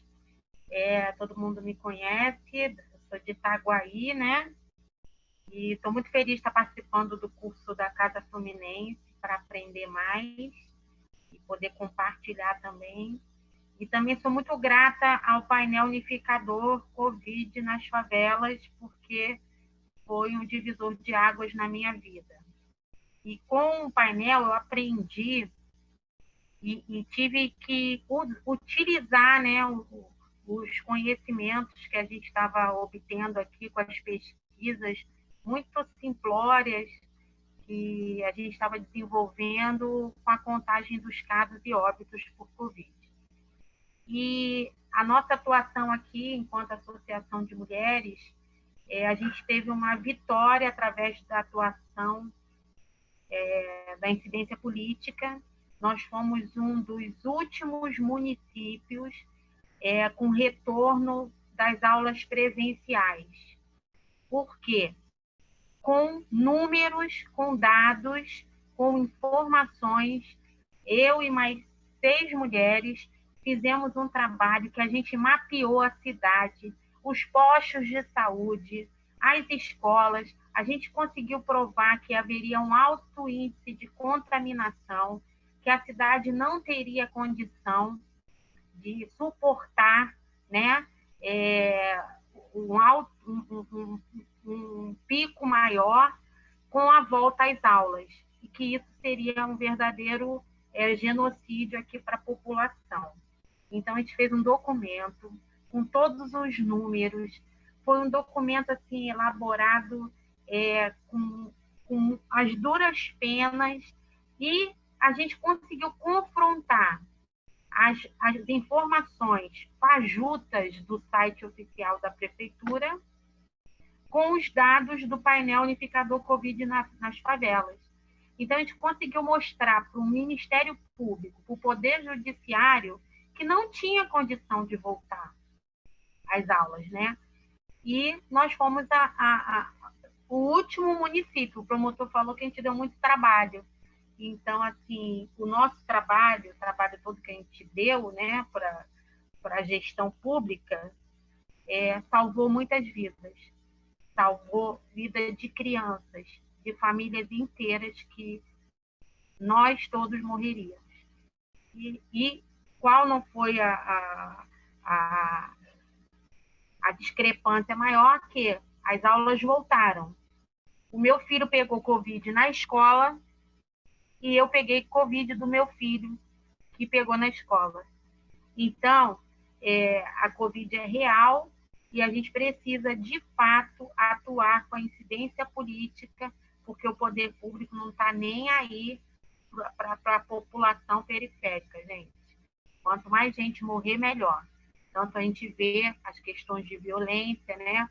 É, todo mundo me conhece, sou de Itaguaí, né? E estou muito feliz de estar participando do curso da Casa Fluminense para aprender mais e poder compartilhar também. E também sou muito grata ao painel unificador Covid nas favelas, porque foi um divisor de águas na minha vida. E com o painel eu aprendi e, e tive que utilizar né, os conhecimentos que a gente estava obtendo aqui com as pesquisas muito simplórias que a gente estava desenvolvendo com a contagem dos casos e óbitos por Covid. E a nossa atuação aqui, enquanto Associação de Mulheres, é, a gente teve uma vitória através da atuação é, da incidência política. Nós fomos um dos últimos municípios é, com retorno das aulas presenciais. Por quê? Com números, com dados, com informações, eu e mais seis mulheres fizemos um trabalho que a gente mapeou a cidade, os postos de saúde, as escolas, a gente conseguiu provar que haveria um alto índice de contaminação, que a cidade não teria condição de suportar né, é, um, alto, um, um, um pico maior com a volta às aulas, e que isso seria um verdadeiro é, genocídio aqui para a população. Então, a gente fez um documento com todos os números. Foi um documento assim elaborado é, com, com as duras penas e a gente conseguiu confrontar as, as informações fajutas do site oficial da prefeitura com os dados do painel unificador Covid na, nas favelas. Então, a gente conseguiu mostrar para o Ministério Público, para o Poder Judiciário, que não tinha condição de voltar às aulas, né? E nós fomos a, a, a, o último município. O promotor falou que a gente deu muito trabalho. Então, assim, o nosso trabalho, o trabalho todo que a gente deu, né, para a gestão pública, é, salvou muitas vidas. Salvou vida de crianças, de famílias inteiras que nós todos morreríamos. E, e qual não foi a, a, a, a discrepância maior que as aulas voltaram. O meu filho pegou Covid na escola e eu peguei Covid do meu filho, que pegou na escola. Então, é, a Covid é real e a gente precisa, de fato, atuar com a incidência política, porque o poder público não está nem aí para a população periférica, gente. Quanto mais gente morrer, melhor. Tanto a gente vê as questões de violência, né?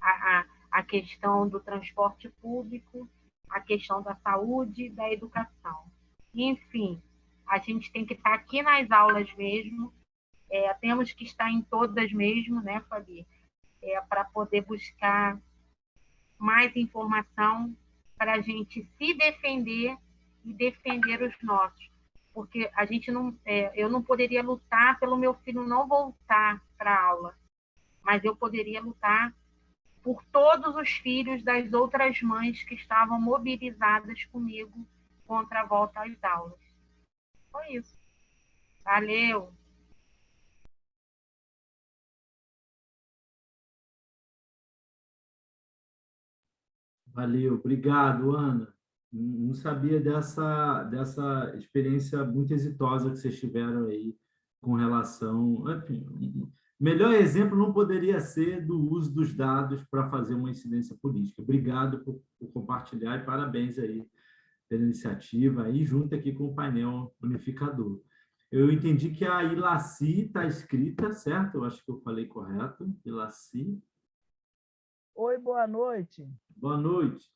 A, a, a questão do transporte público, a questão da saúde, da educação. Enfim, a gente tem que estar aqui nas aulas mesmo, é, temos que estar em todas mesmo, né, Fabi? É, para poder buscar mais informação para a gente se defender e defender os nossos porque a gente não, é, eu não poderia lutar pelo meu filho não voltar para a aula, mas eu poderia lutar por todos os filhos das outras mães que estavam mobilizadas comigo contra a volta às aulas. Foi isso. Valeu! Valeu, obrigado, Ana. Não sabia dessa, dessa experiência muito exitosa que vocês tiveram aí com relação... Enfim, melhor exemplo não poderia ser do uso dos dados para fazer uma incidência política. Obrigado por, por compartilhar e parabéns aí pela iniciativa, aí junto aqui com o painel unificador. Eu entendi que a Ilaci está escrita, certo? Eu acho que eu falei correto. Ilaci. Oi, boa noite. Boa noite.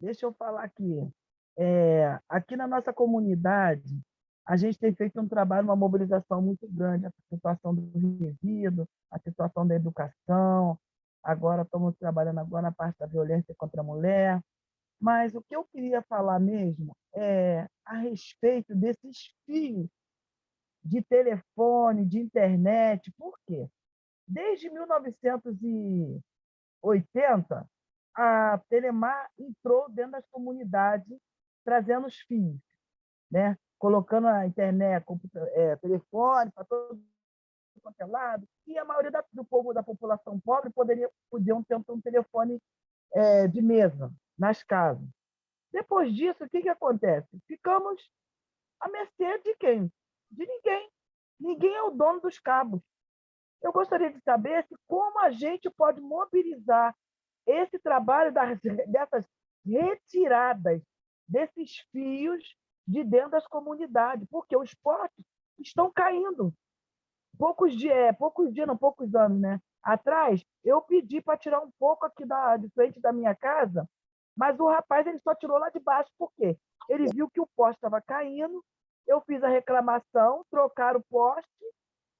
Deixa eu falar aqui. É, aqui na nossa comunidade, a gente tem feito um trabalho, uma mobilização muito grande, a situação do resíduo, a situação da educação, agora estamos trabalhando agora na parte da violência contra a mulher, mas o que eu queria falar mesmo é a respeito desses fios de telefone, de internet, por quê? Desde 1900 e 80, a Telemar entrou dentro das comunidades, trazendo os fios, né? Colocando a internet, é, telefone para todo quanto é lado, e a maioria da, do povo da população pobre poderia podiam ter um telefone é, de mesa nas casas. Depois disso, o que, que acontece? Ficamos à mercê de quem? De ninguém. Ninguém é o dono dos cabos. Eu gostaria de saber se como a gente pode mobilizar esse trabalho das, dessas retiradas desses fios de dentro das comunidades, porque os postes estão caindo. Poucos dias, é, poucos dias, não, poucos anos, né? Atrás, eu pedi para tirar um pouco aqui da, de frente da minha casa, mas o rapaz ele só tirou lá de baixo, por quê? Ele viu que o poste estava caindo, eu fiz a reclamação, trocaram o poste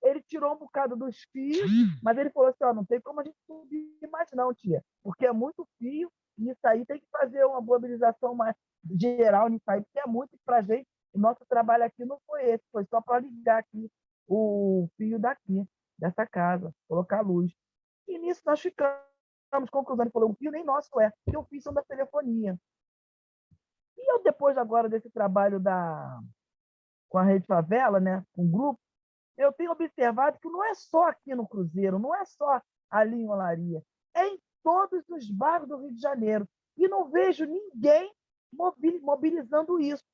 ele tirou um bocado dos fios, mas ele falou assim, ó, não tem como a gente subir mais não, tia, porque é muito fio, e isso aí tem que fazer uma mobilização mais geral nisso aí, porque é muito para gente, o nosso trabalho aqui não foi esse, foi só para ligar aqui o fio daqui, dessa casa, colocar luz. E nisso nós ficamos conclusão, falou, o fio nem nosso é, porque o fio são da telefonia. E eu, depois agora desse trabalho da, com a Rede Favela, né, com o grupo, eu tenho observado que não é só aqui no Cruzeiro, não é só ali em Olaria, é em todos os bairros do Rio de Janeiro. E não vejo ninguém mobilizando isso.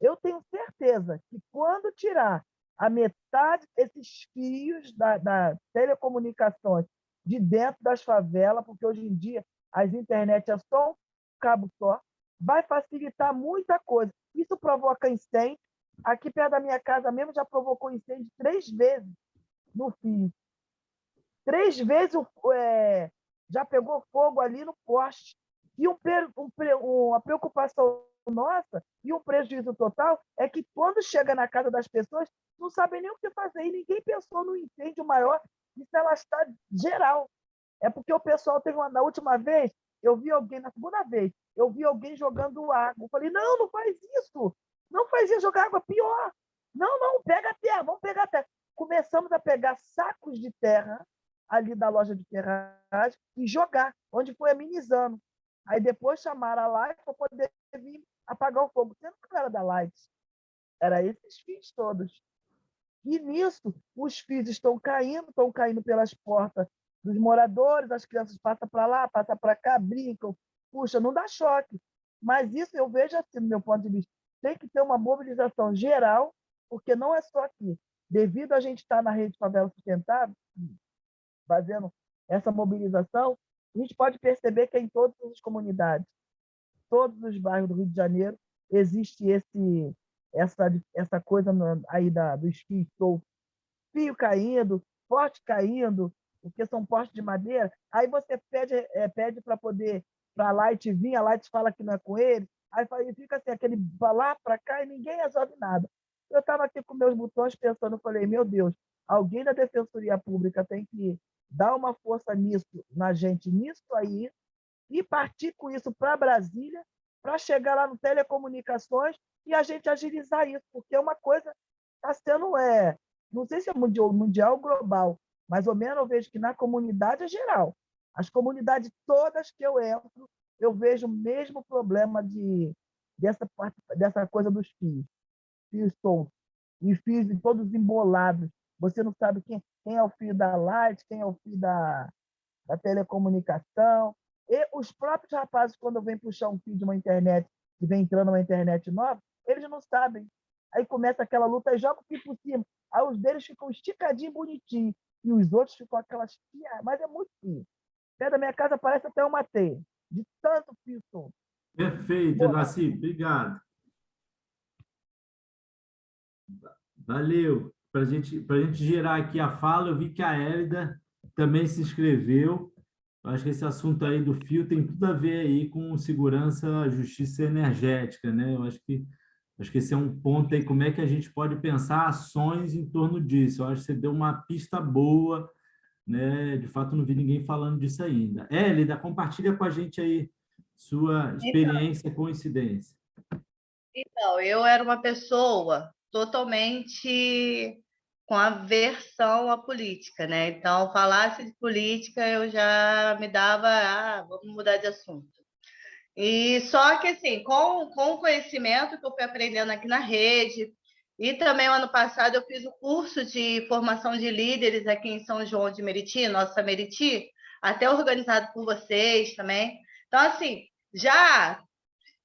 Eu tenho certeza que quando tirar a metade desses fios da, da telecomunicações de dentro das favelas, porque hoje em dia as internet é só um cabo só, vai facilitar muita coisa. Isso provoca incêndio, Aqui perto da minha casa mesmo já provocou incêndio três vezes no fio. Três vezes é, já pegou fogo ali no poste. E um, um, uma preocupação nossa e um prejuízo total é que quando chega na casa das pessoas, não sabem nem o que fazer. E ninguém pensou no incêndio maior, isso ela está geral. É porque o pessoal teve uma, na última vez, eu vi alguém, na segunda vez, eu vi alguém jogando água. Eu falei, não, não faz isso. Não fazia jogar água, pior. Não, não, pega terra, vamos pegar terra. Começamos a pegar sacos de terra ali da loja de ferragem e jogar, onde foi amenizando. Aí depois chamaram a Light para poder vir apagar o fogo. Sendo que não era da Light, era esses fios todos. E nisso, os fios estão caindo, estão caindo pelas portas dos moradores, as crianças passam para lá, passam para cá, brincam. Puxa, não dá choque. Mas isso eu vejo assim, do meu ponto de vista tem que ter uma mobilização geral, porque não é só aqui. Devido a gente estar na rede Favela Sustentável, fazendo essa mobilização, a gente pode perceber que em todas as comunidades, todos os bairros do Rio de Janeiro, existe esse, essa, essa coisa aí da, dos fios fio caindo, poste caindo, porque são postes de madeira, aí você pede, é, pede para poder para a Light vir, a Light fala que não é com ele, Aí fica assim, aquele lá para cá e ninguém resolve nada. Eu estava aqui com meus botões pensando, falei, meu Deus, alguém da Defensoria Pública tem que dar uma força nisso, na gente, nisso aí, e partir com isso para Brasília, para chegar lá no telecomunicações e a gente agilizar isso, porque é uma coisa está sendo, é, não sei se é mundial, mundial ou global, mais ou menos eu vejo que na comunidade é geral. As comunidades todas que eu entro, eu vejo o mesmo problema de, dessa, dessa coisa dos fios. Fios soltos. E fios todos embolados. Você não sabe quem, quem é o fio da light, quem é o fio da, da telecomunicação. E os próprios rapazes, quando vêm puxar um fio de uma internet, que vem entrando uma internet nova, eles não sabem. Aí começa aquela luta e joga o fio por cima. Aí os deles ficam esticadinho, bonitinho. E os outros ficam aquelas... Mas é muito fio. Perto da minha casa parece até uma teia, de tanto fio solto. Perfeito, Nasci. Obrigado. Valeu. Para gente, a gente gerar aqui a fala, eu vi que a Hélida também se inscreveu. Eu acho que esse assunto aí do fio tem tudo a ver aí com segurança, justiça energética, né? Eu acho que acho que esse é um ponto aí, como é que a gente pode pensar ações em torno disso. Eu acho que você deu uma pista boa, né? De fato, não vi ninguém falando disso ainda. Hélida, compartilha com a gente aí sua então experiência então, com incidência. Então, eu era uma pessoa totalmente com aversão à política, né? Então, falasse de política, eu já me dava, ah, vamos mudar de assunto. E só que, assim, com, com o conhecimento que eu fui aprendendo aqui na rede, e também, ano passado, eu fiz o curso de formação de líderes aqui em São João de Meriti, nossa Meriti, até organizado por vocês também. Então, assim, já...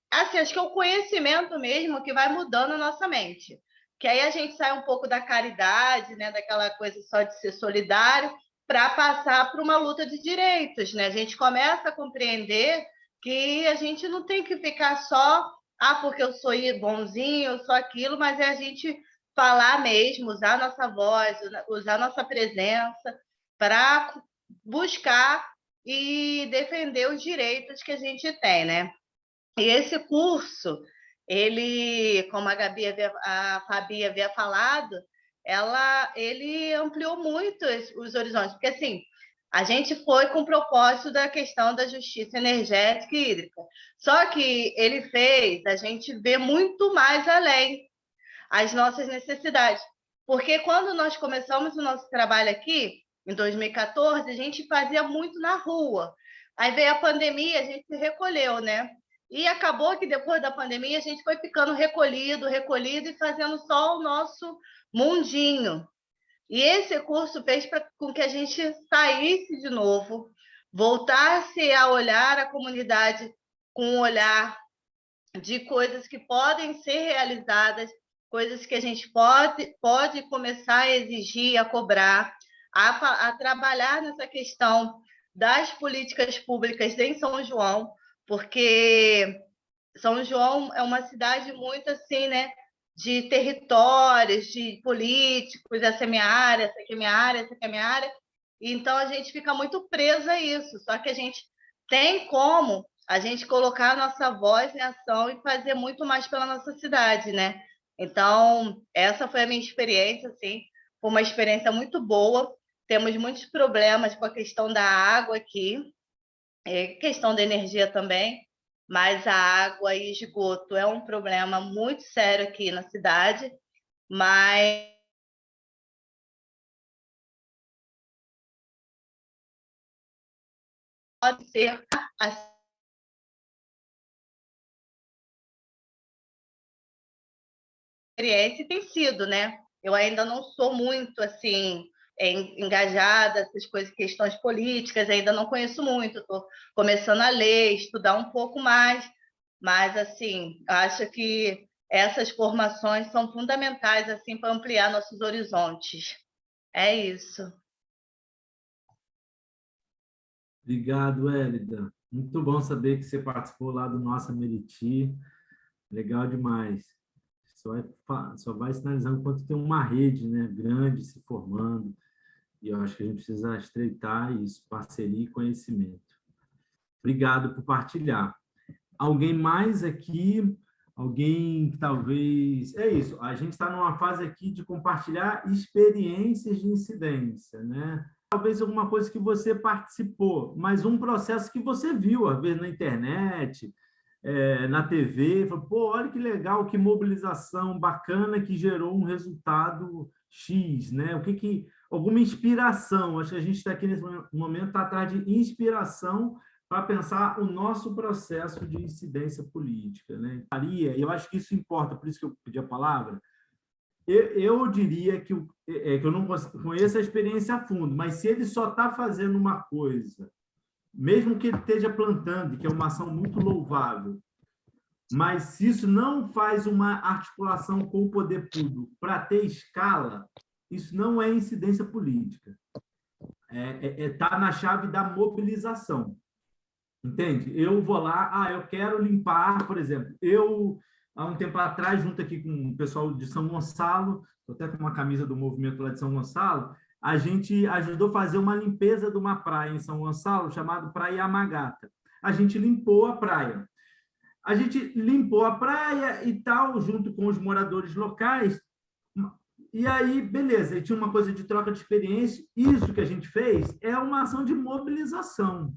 Assim, acho que é o conhecimento mesmo que vai mudando a nossa mente que aí a gente sai um pouco da caridade, né, daquela coisa só de ser solidário, para passar para uma luta de direitos. Né? A gente começa a compreender que a gente não tem que ficar só, ah, porque eu sou bonzinho, eu sou aquilo, mas é a gente falar mesmo, usar nossa voz, usar nossa presença para buscar e defender os direitos que a gente tem, né? E esse curso, ele, como a Gabi havia, a Fabi havia falado, ela, ele ampliou muito os horizontes, porque assim, a gente foi com o propósito da questão da justiça energética e hídrica. Só que ele fez a gente ver muito mais além as nossas necessidades. Porque quando nós começamos o nosso trabalho aqui, em 2014, a gente fazia muito na rua. Aí veio a pandemia, a gente se recolheu, né? E acabou que depois da pandemia a gente foi ficando recolhido, recolhido e fazendo só o nosso mundinho. E esse curso fez pra, com que a gente saísse de novo, voltasse a olhar a comunidade com um olhar de coisas que podem ser realizadas, coisas que a gente pode, pode começar a exigir, a cobrar, a, a trabalhar nessa questão das políticas públicas em São João, porque São João é uma cidade muito assim, né? De territórios, de políticos, essa é minha área, essa aqui é minha área, essa aqui é minha área. Então a gente fica muito presa a isso. Só que a gente tem como a gente colocar a nossa voz em ação e fazer muito mais pela nossa cidade, né? Então, essa foi a minha experiência, assim, foi uma experiência muito boa. Temos muitos problemas com a questão da água aqui, é, questão da energia também, mas a água e esgoto é um problema muito sério aqui na cidade, mas pode ser a experiência tem sido, né? Eu ainda não sou muito assim engajada, essas coisas, questões políticas, ainda não conheço muito, estou começando a ler, estudar um pouco mais, mas assim, acho que essas formações são fundamentais assim para ampliar nossos horizontes. É isso. Obrigado, Hélida. Muito bom saber que você participou lá do Nossa Meriti. Legal demais. Só vai, só vai sinalizando quanto tem uma rede né, grande se formando, e eu acho que a gente precisa estreitar isso, parceria e conhecimento. Obrigado por partilhar. Alguém mais aqui? Alguém que talvez... É isso, a gente está numa fase aqui de compartilhar experiências de incidência, né? Talvez alguma coisa que você participou, mas um processo que você viu, às vezes, na internet, é, na TV, falou, pô, olha que legal, que mobilização bacana que gerou um resultado X, né? O que que alguma inspiração? Acho que a gente está aqui nesse momento tá atrás de inspiração para pensar o nosso processo de incidência política, né? Maria, eu acho que isso importa, por isso que eu pedi a palavra. Eu, eu diria que, é, que eu não conheço a experiência a fundo, mas se ele só está fazendo uma coisa mesmo que ele esteja plantando, que é uma ação muito louvável, mas se isso não faz uma articulação com o poder público para ter escala, isso não é incidência política. É, é, é tá na chave da mobilização. Entende? Eu vou lá, ah, eu quero limpar, por exemplo, eu, há um tempo atrás, junto aqui com o pessoal de São Gonçalo, estou até com uma camisa do movimento lá de São Gonçalo, a gente ajudou a fazer uma limpeza de uma praia em São Gonçalo, chamada Praia Amagata. A gente limpou a praia. A gente limpou a praia e tal, junto com os moradores locais. E aí, beleza, e tinha uma coisa de troca de experiência. Isso que a gente fez é uma ação de mobilização.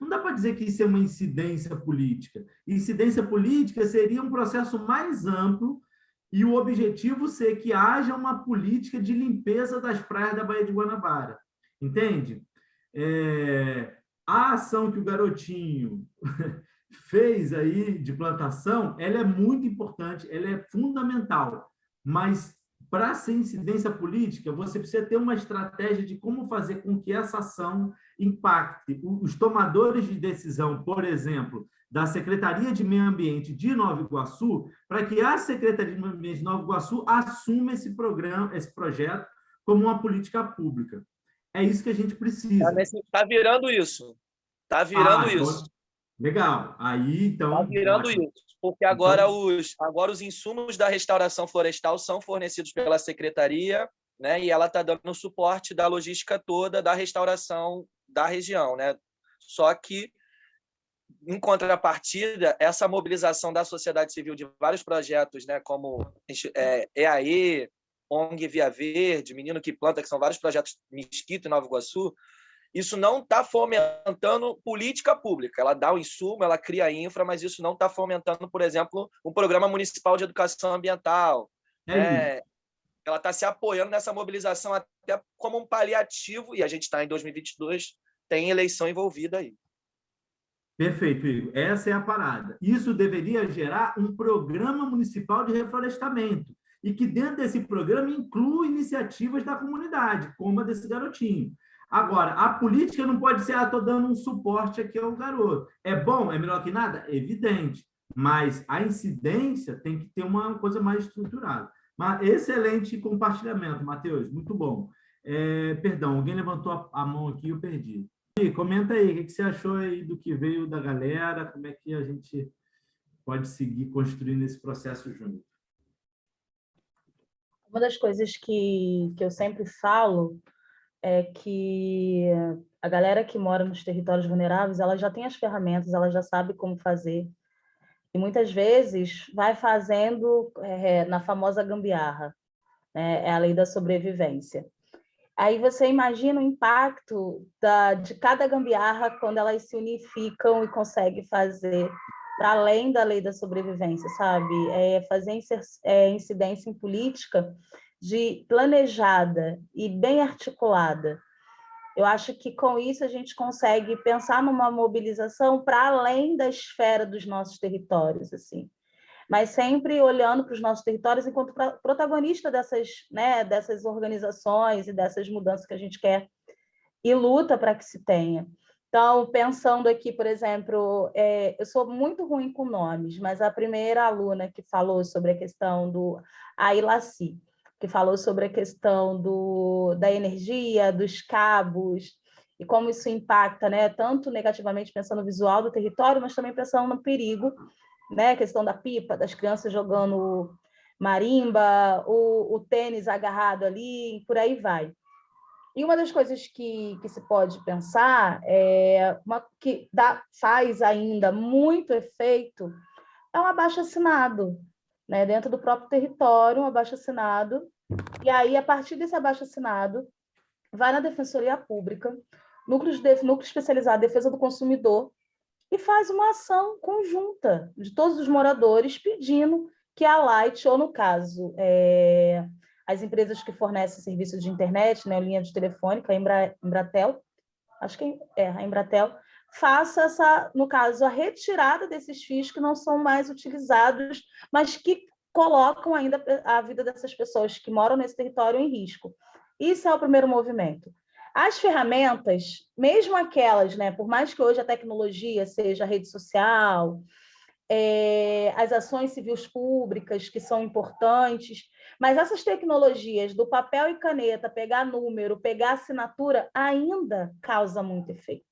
Não dá para dizer que isso é uma incidência política. Incidência política seria um processo mais amplo e o objetivo ser que haja uma política de limpeza das praias da Baía de Guanabara. Entende? É, a ação que o garotinho fez aí de plantação, ela é muito importante, ela é fundamental, mas para ser incidência política, você precisa ter uma estratégia de como fazer com que essa ação impacte os tomadores de decisão, por exemplo, da Secretaria de Meio Ambiente de Nova Iguaçu, para que a Secretaria de Meio Ambiente de Nova Iguaçu assuma esse programa, esse projeto como uma política pública. É isso que a gente precisa. Está tá virando isso. Está virando ah, isso. Legal. Aí, então... Está virando isso. Porque agora, então... os, agora os insumos da restauração florestal são fornecidos pela Secretaria, né? e ela está dando suporte da logística toda da restauração da região. Né? Só que em contrapartida, essa mobilização da sociedade civil de vários projetos, né, como é, EAE, ONG Via Verde, Menino que Planta, que são vários projetos Mesquito e Nova Iguaçu, isso não está fomentando política pública. Ela dá o insumo, ela cria infra, mas isso não está fomentando, por exemplo, um programa municipal de educação ambiental. É é, ela está se apoiando nessa mobilização até como um paliativo, e a gente está em 2022, tem eleição envolvida aí. Perfeito, Igor. Essa é a parada. Isso deveria gerar um programa municipal de reflorestamento e que dentro desse programa inclua iniciativas da comunidade, como a desse garotinho. Agora, a política não pode ser, ah, estou dando um suporte aqui ao garoto. É bom? É melhor que nada? Evidente. Mas a incidência tem que ter uma coisa mais estruturada. Mas excelente compartilhamento, Matheus. Muito bom. É, perdão, alguém levantou a mão aqui e eu perdi comenta aí, o que você achou aí do que veio da galera, como é que a gente pode seguir construindo esse processo junto? Uma das coisas que, que eu sempre falo é que a galera que mora nos territórios vulneráveis, ela já tem as ferramentas, ela já sabe como fazer. E muitas vezes vai fazendo é, na famosa gambiarra, né? é a lei da sobrevivência. Aí você imagina o impacto da, de cada gambiarra quando elas se unificam e conseguem fazer para além da lei da sobrevivência, sabe? É fazer é, incidência em política de planejada e bem articulada. Eu acho que com isso a gente consegue pensar numa mobilização para além da esfera dos nossos territórios, assim mas sempre olhando para os nossos territórios enquanto protagonista dessas, né, dessas organizações e dessas mudanças que a gente quer e luta para que se tenha. Então, pensando aqui, por exemplo, é, eu sou muito ruim com nomes, mas a primeira aluna que falou sobre a questão do Ailaci, que falou sobre a questão do, da energia, dos cabos, e como isso impacta, né, tanto negativamente pensando no visual do território, mas também pensando no perigo né? A questão da pipa, das crianças jogando marimba, o, o tênis agarrado ali, por aí vai. E uma das coisas que, que se pode pensar, é uma, que dá, faz ainda muito efeito, é um abaixo-assinado, né? dentro do próprio território, um abaixo-assinado. E aí, a partir desse abaixo-assinado, vai na Defensoria Pública, núcleo, de, núcleo especializado em defesa do consumidor, e faz uma ação conjunta de todos os moradores pedindo que a Light, ou no caso, é, as empresas que fornecem serviço de internet, né, linha de telefônica, a Embra, Embratel, acho que é a Embratel, faça essa, no caso, a retirada desses fios que não são mais utilizados, mas que colocam ainda a vida dessas pessoas que moram nesse território em risco. Isso é o primeiro movimento. As ferramentas, mesmo aquelas, né, por mais que hoje a tecnologia seja a rede social, é, as ações civis públicas, que são importantes, mas essas tecnologias do papel e caneta, pegar número, pegar assinatura, ainda causa muito efeito.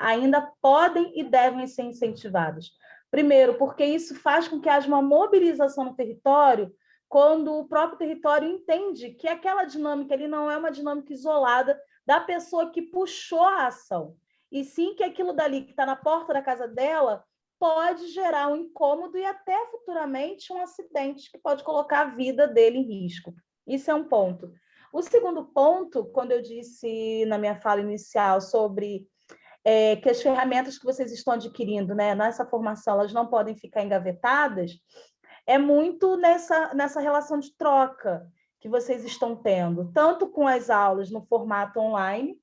Ainda podem e devem ser incentivadas. Primeiro, porque isso faz com que haja uma mobilização no território quando o próprio território entende que aquela dinâmica ali não é uma dinâmica isolada da pessoa que puxou a ação, e sim que aquilo dali que está na porta da casa dela pode gerar um incômodo e até futuramente um acidente que pode colocar a vida dele em risco. Isso é um ponto. O segundo ponto, quando eu disse na minha fala inicial sobre é, que as ferramentas que vocês estão adquirindo né, nessa formação elas não podem ficar engavetadas, é muito nessa, nessa relação de troca que vocês estão tendo, tanto com as aulas no formato online,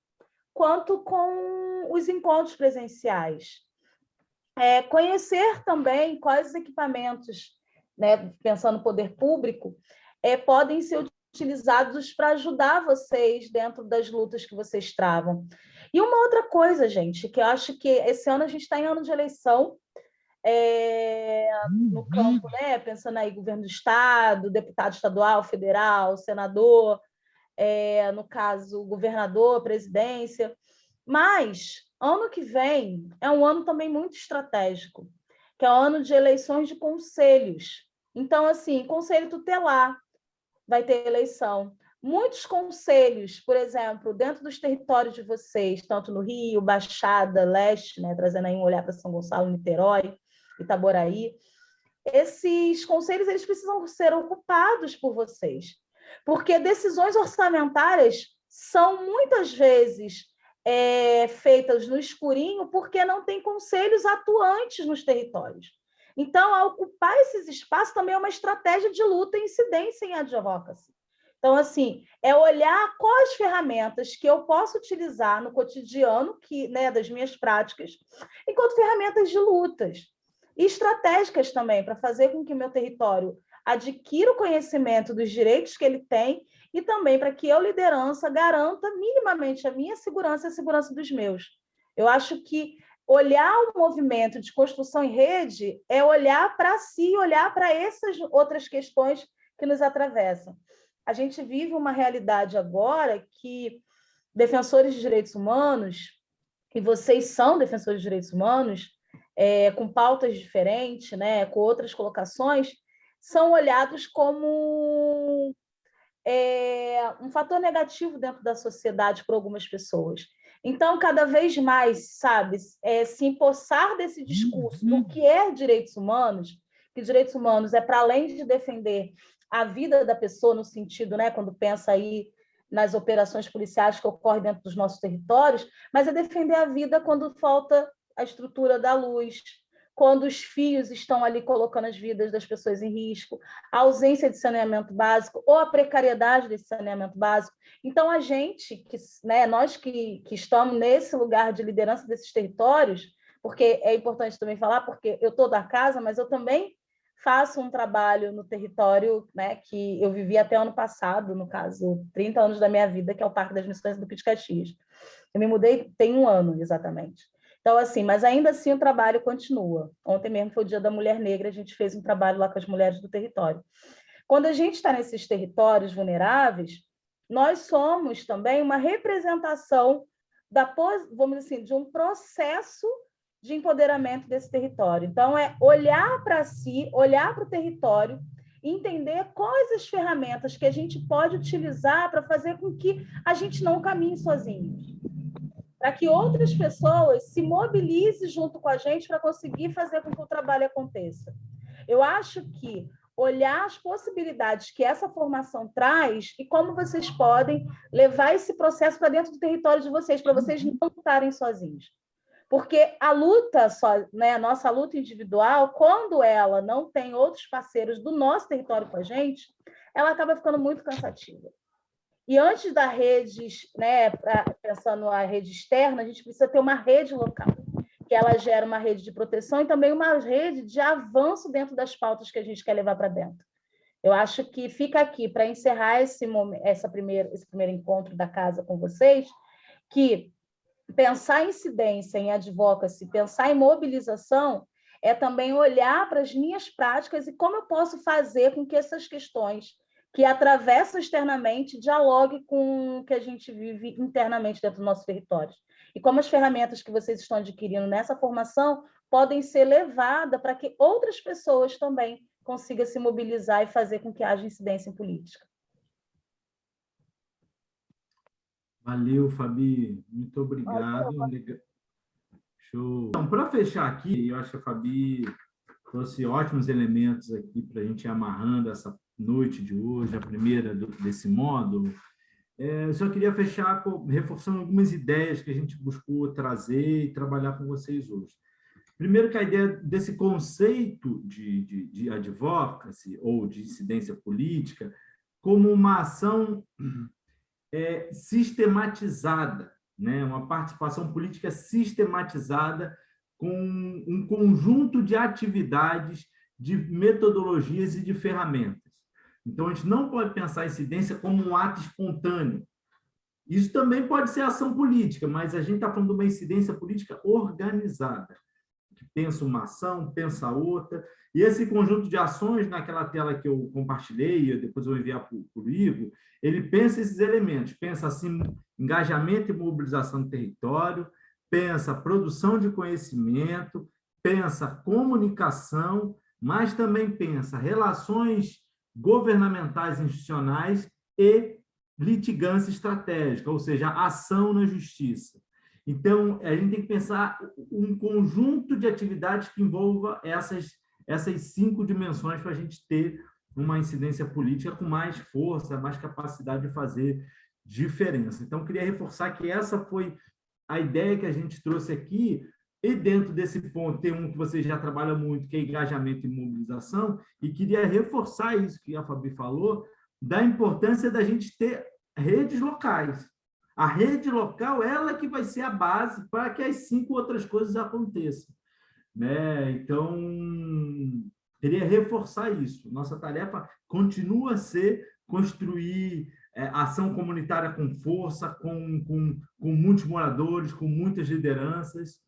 quanto com os encontros presenciais. É, conhecer também quais equipamentos, né, pensando no poder público, é, podem ser utilizados para ajudar vocês dentro das lutas que vocês travam. E uma outra coisa, gente, que eu acho que esse ano a gente está em ano de eleição, é, no uhum. campo, né? Pensando aí, governo do Estado, deputado estadual, federal, senador, é, no caso, governador, presidência. Mas Ano que vem é um ano também muito estratégico, que é o ano de eleições de conselhos. Então, assim, conselho tutelar vai ter eleição. Muitos conselhos, por exemplo, dentro dos territórios de vocês, tanto no Rio, Baixada, Leste, né, trazendo aí um olhar para São Gonçalo, Niterói, Itaboraí, esses conselhos eles precisam ser ocupados por vocês, porque decisões orçamentárias são muitas vezes é, feitas no escurinho porque não tem conselhos atuantes nos territórios. Então, ocupar esses espaços também é uma estratégia de luta e incidência em advocacy. Então, assim, é olhar quais ferramentas que eu posso utilizar no cotidiano que, né, das minhas práticas, enquanto ferramentas de lutas. E estratégicas também, para fazer com que meu território adquira o conhecimento dos direitos que ele tem e também para que eu, liderança, garanta minimamente a minha segurança e a segurança dos meus. Eu acho que olhar o movimento de construção em rede é olhar para si, olhar para essas outras questões que nos atravessam. A gente vive uma realidade agora que defensores de direitos humanos, e vocês são defensores de direitos humanos, é, com pautas diferentes, né, com outras colocações, são olhados como é, um fator negativo dentro da sociedade para algumas pessoas. Então, cada vez mais, sabe, é, se empossar desse discurso uhum. do que é direitos humanos, que direitos humanos é para além de defender a vida da pessoa no sentido, né, quando pensa aí nas operações policiais que ocorrem dentro dos nossos territórios, mas é defender a vida quando falta a estrutura da luz, quando os fios estão ali colocando as vidas das pessoas em risco, a ausência de saneamento básico ou a precariedade desse saneamento básico. Então, a gente, que, né, nós que, que estamos nesse lugar de liderança desses territórios, porque é importante também falar, porque eu estou da casa, mas eu também faço um trabalho no território né, que eu vivi até ano passado, no caso, 30 anos da minha vida, que é o Parque das Missões do Pit Caxias. Eu me mudei tem um ano, exatamente. Então, assim, mas ainda assim o trabalho continua. Ontem mesmo foi o Dia da Mulher Negra, a gente fez um trabalho lá com as mulheres do território. Quando a gente está nesses territórios vulneráveis, nós somos também uma representação da, vamos assim, de um processo de empoderamento desse território. Então, é olhar para si, olhar para o território, entender quais as ferramentas que a gente pode utilizar para fazer com que a gente não caminhe sozinhos para que outras pessoas se mobilizem junto com a gente para conseguir fazer com que o trabalho aconteça. Eu acho que olhar as possibilidades que essa formação traz e como vocês podem levar esse processo para dentro do território de vocês, para vocês não estarem sozinhos. Porque a luta, só, né, a nossa luta individual, quando ela não tem outros parceiros do nosso território com a gente, ela acaba ficando muito cansativa. E antes da rede, né, pensando na rede externa, a gente precisa ter uma rede local, que ela gera uma rede de proteção e também uma rede de avanço dentro das pautas que a gente quer levar para dentro. Eu acho que fica aqui para encerrar esse, momento, essa primeira, esse primeiro encontro da casa com vocês, que pensar em incidência, em advocacy, pensar em mobilização, é também olhar para as minhas práticas e como eu posso fazer com que essas questões que atravessam externamente dialoguem com o que a gente vive internamente dentro do nosso território. E como as ferramentas que vocês estão adquirindo nessa formação podem ser levadas para que outras pessoas também consigam se mobilizar e fazer com que haja incidência em política. Valeu, Fabi. Muito obrigado. Show. Então, para fechar aqui, eu acho que a Fabi trouxe ótimos elementos aqui para a gente ir amarrando essa noite de hoje, a primeira do, desse módulo. É, eu só queria fechar com, reforçando algumas ideias que a gente buscou trazer e trabalhar com vocês hoje. Primeiro que a ideia desse conceito de, de, de advocacy ou de incidência política como uma ação é, sistematizada, né? uma participação política sistematizada com um conjunto de atividades, de metodologias e de ferramentas. Então, a gente não pode pensar a incidência como um ato espontâneo. Isso também pode ser ação política, mas a gente está falando de uma incidência política organizada, que pensa uma ação, pensa outra, e esse conjunto de ações, naquela tela que eu compartilhei, depois eu vou enviar para o Igor, ele pensa esses elementos, pensa assim, engajamento e mobilização do território, pensa produção de conhecimento, pensa comunicação, mas também pensa relações governamentais institucionais e litigância estratégica, ou seja, ação na justiça. Então, a gente tem que pensar um conjunto de atividades que envolva essas essas cinco dimensões para a gente ter uma incidência política com mais força, mais capacidade de fazer diferença. Então, queria reforçar que essa foi a ideia que a gente trouxe aqui, e dentro desse ponto tem um que você já trabalha muito, que é engajamento e mobilização, e queria reforçar isso que a Fabi falou, da importância da gente ter redes locais. A rede local, ela que vai ser a base para que as cinco outras coisas aconteçam. Né? Então, queria reforçar isso. Nossa tarefa continua a ser construir é, ação comunitária com força, com, com, com muitos moradores, com muitas lideranças.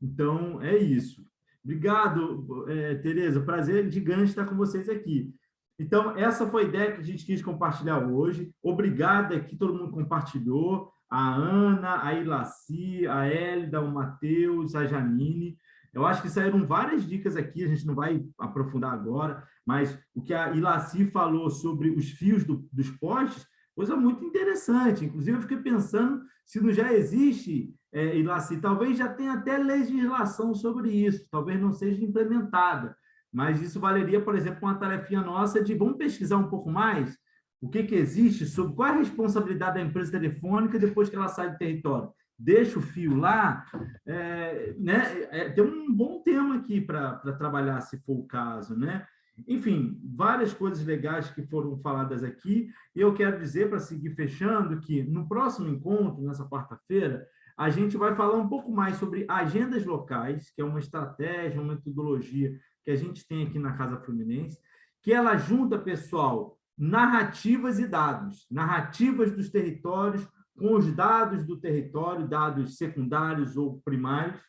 Então, é isso. Obrigado, é, Tereza. Prazer gigante estar com vocês aqui. Então, essa foi a ideia que a gente quis compartilhar hoje. Obrigado que todo mundo compartilhou. A Ana, a Ilaci, a Hélida, o Matheus, a Janine. Eu acho que saíram várias dicas aqui, a gente não vai aprofundar agora, mas o que a Ilaci falou sobre os fios do, dos postes, coisa muito interessante. Inclusive, eu fiquei pensando se não já existe, é, Ilaci, talvez já tenha até legislação sobre isso, talvez não seja implementada, mas isso valeria, por exemplo, uma tarefinha nossa de vamos pesquisar um pouco mais o que, que existe sobre qual é a responsabilidade da empresa telefônica depois que ela sai do território deixa o fio lá, é, né, é, tem um bom tema aqui para trabalhar, se for o caso. Né? Enfim, várias coisas legais que foram faladas aqui. E eu quero dizer, para seguir fechando, que no próximo encontro, nessa quarta-feira, a gente vai falar um pouco mais sobre agendas locais, que é uma estratégia, uma metodologia que a gente tem aqui na Casa Fluminense, que ela junta, pessoal, narrativas e dados, narrativas dos territórios, com os dados do território, dados secundários ou primários,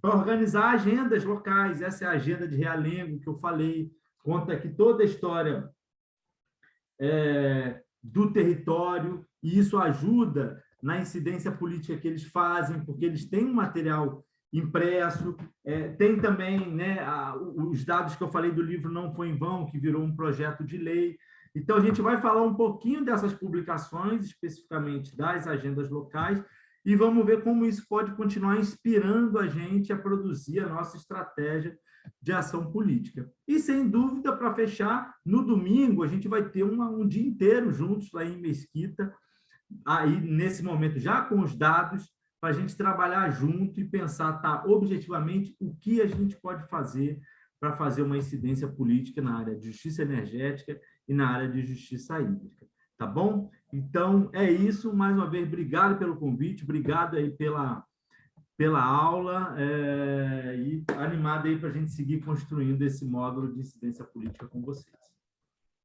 para organizar agendas locais. Essa é a agenda de Realengo que eu falei, conta aqui toda a história é, do território, e isso ajuda na incidência política que eles fazem, porque eles têm um material impresso, é, tem também né, a, os dados que eu falei do livro Não Foi em Vão, que virou um projeto de lei, então, a gente vai falar um pouquinho dessas publicações, especificamente das agendas locais, e vamos ver como isso pode continuar inspirando a gente a produzir a nossa estratégia de ação política. E, sem dúvida, para fechar, no domingo, a gente vai ter uma, um dia inteiro juntos lá em Mesquita, aí nesse momento já com os dados, para a gente trabalhar junto e pensar tá, objetivamente o que a gente pode fazer para fazer uma incidência política na área de justiça energética e na área de justiça hídrica. Tá bom? Então, é isso. Mais uma vez, obrigado pelo convite, obrigado aí pela, pela aula é, e animado aí para a gente seguir construindo esse módulo de incidência política com vocês.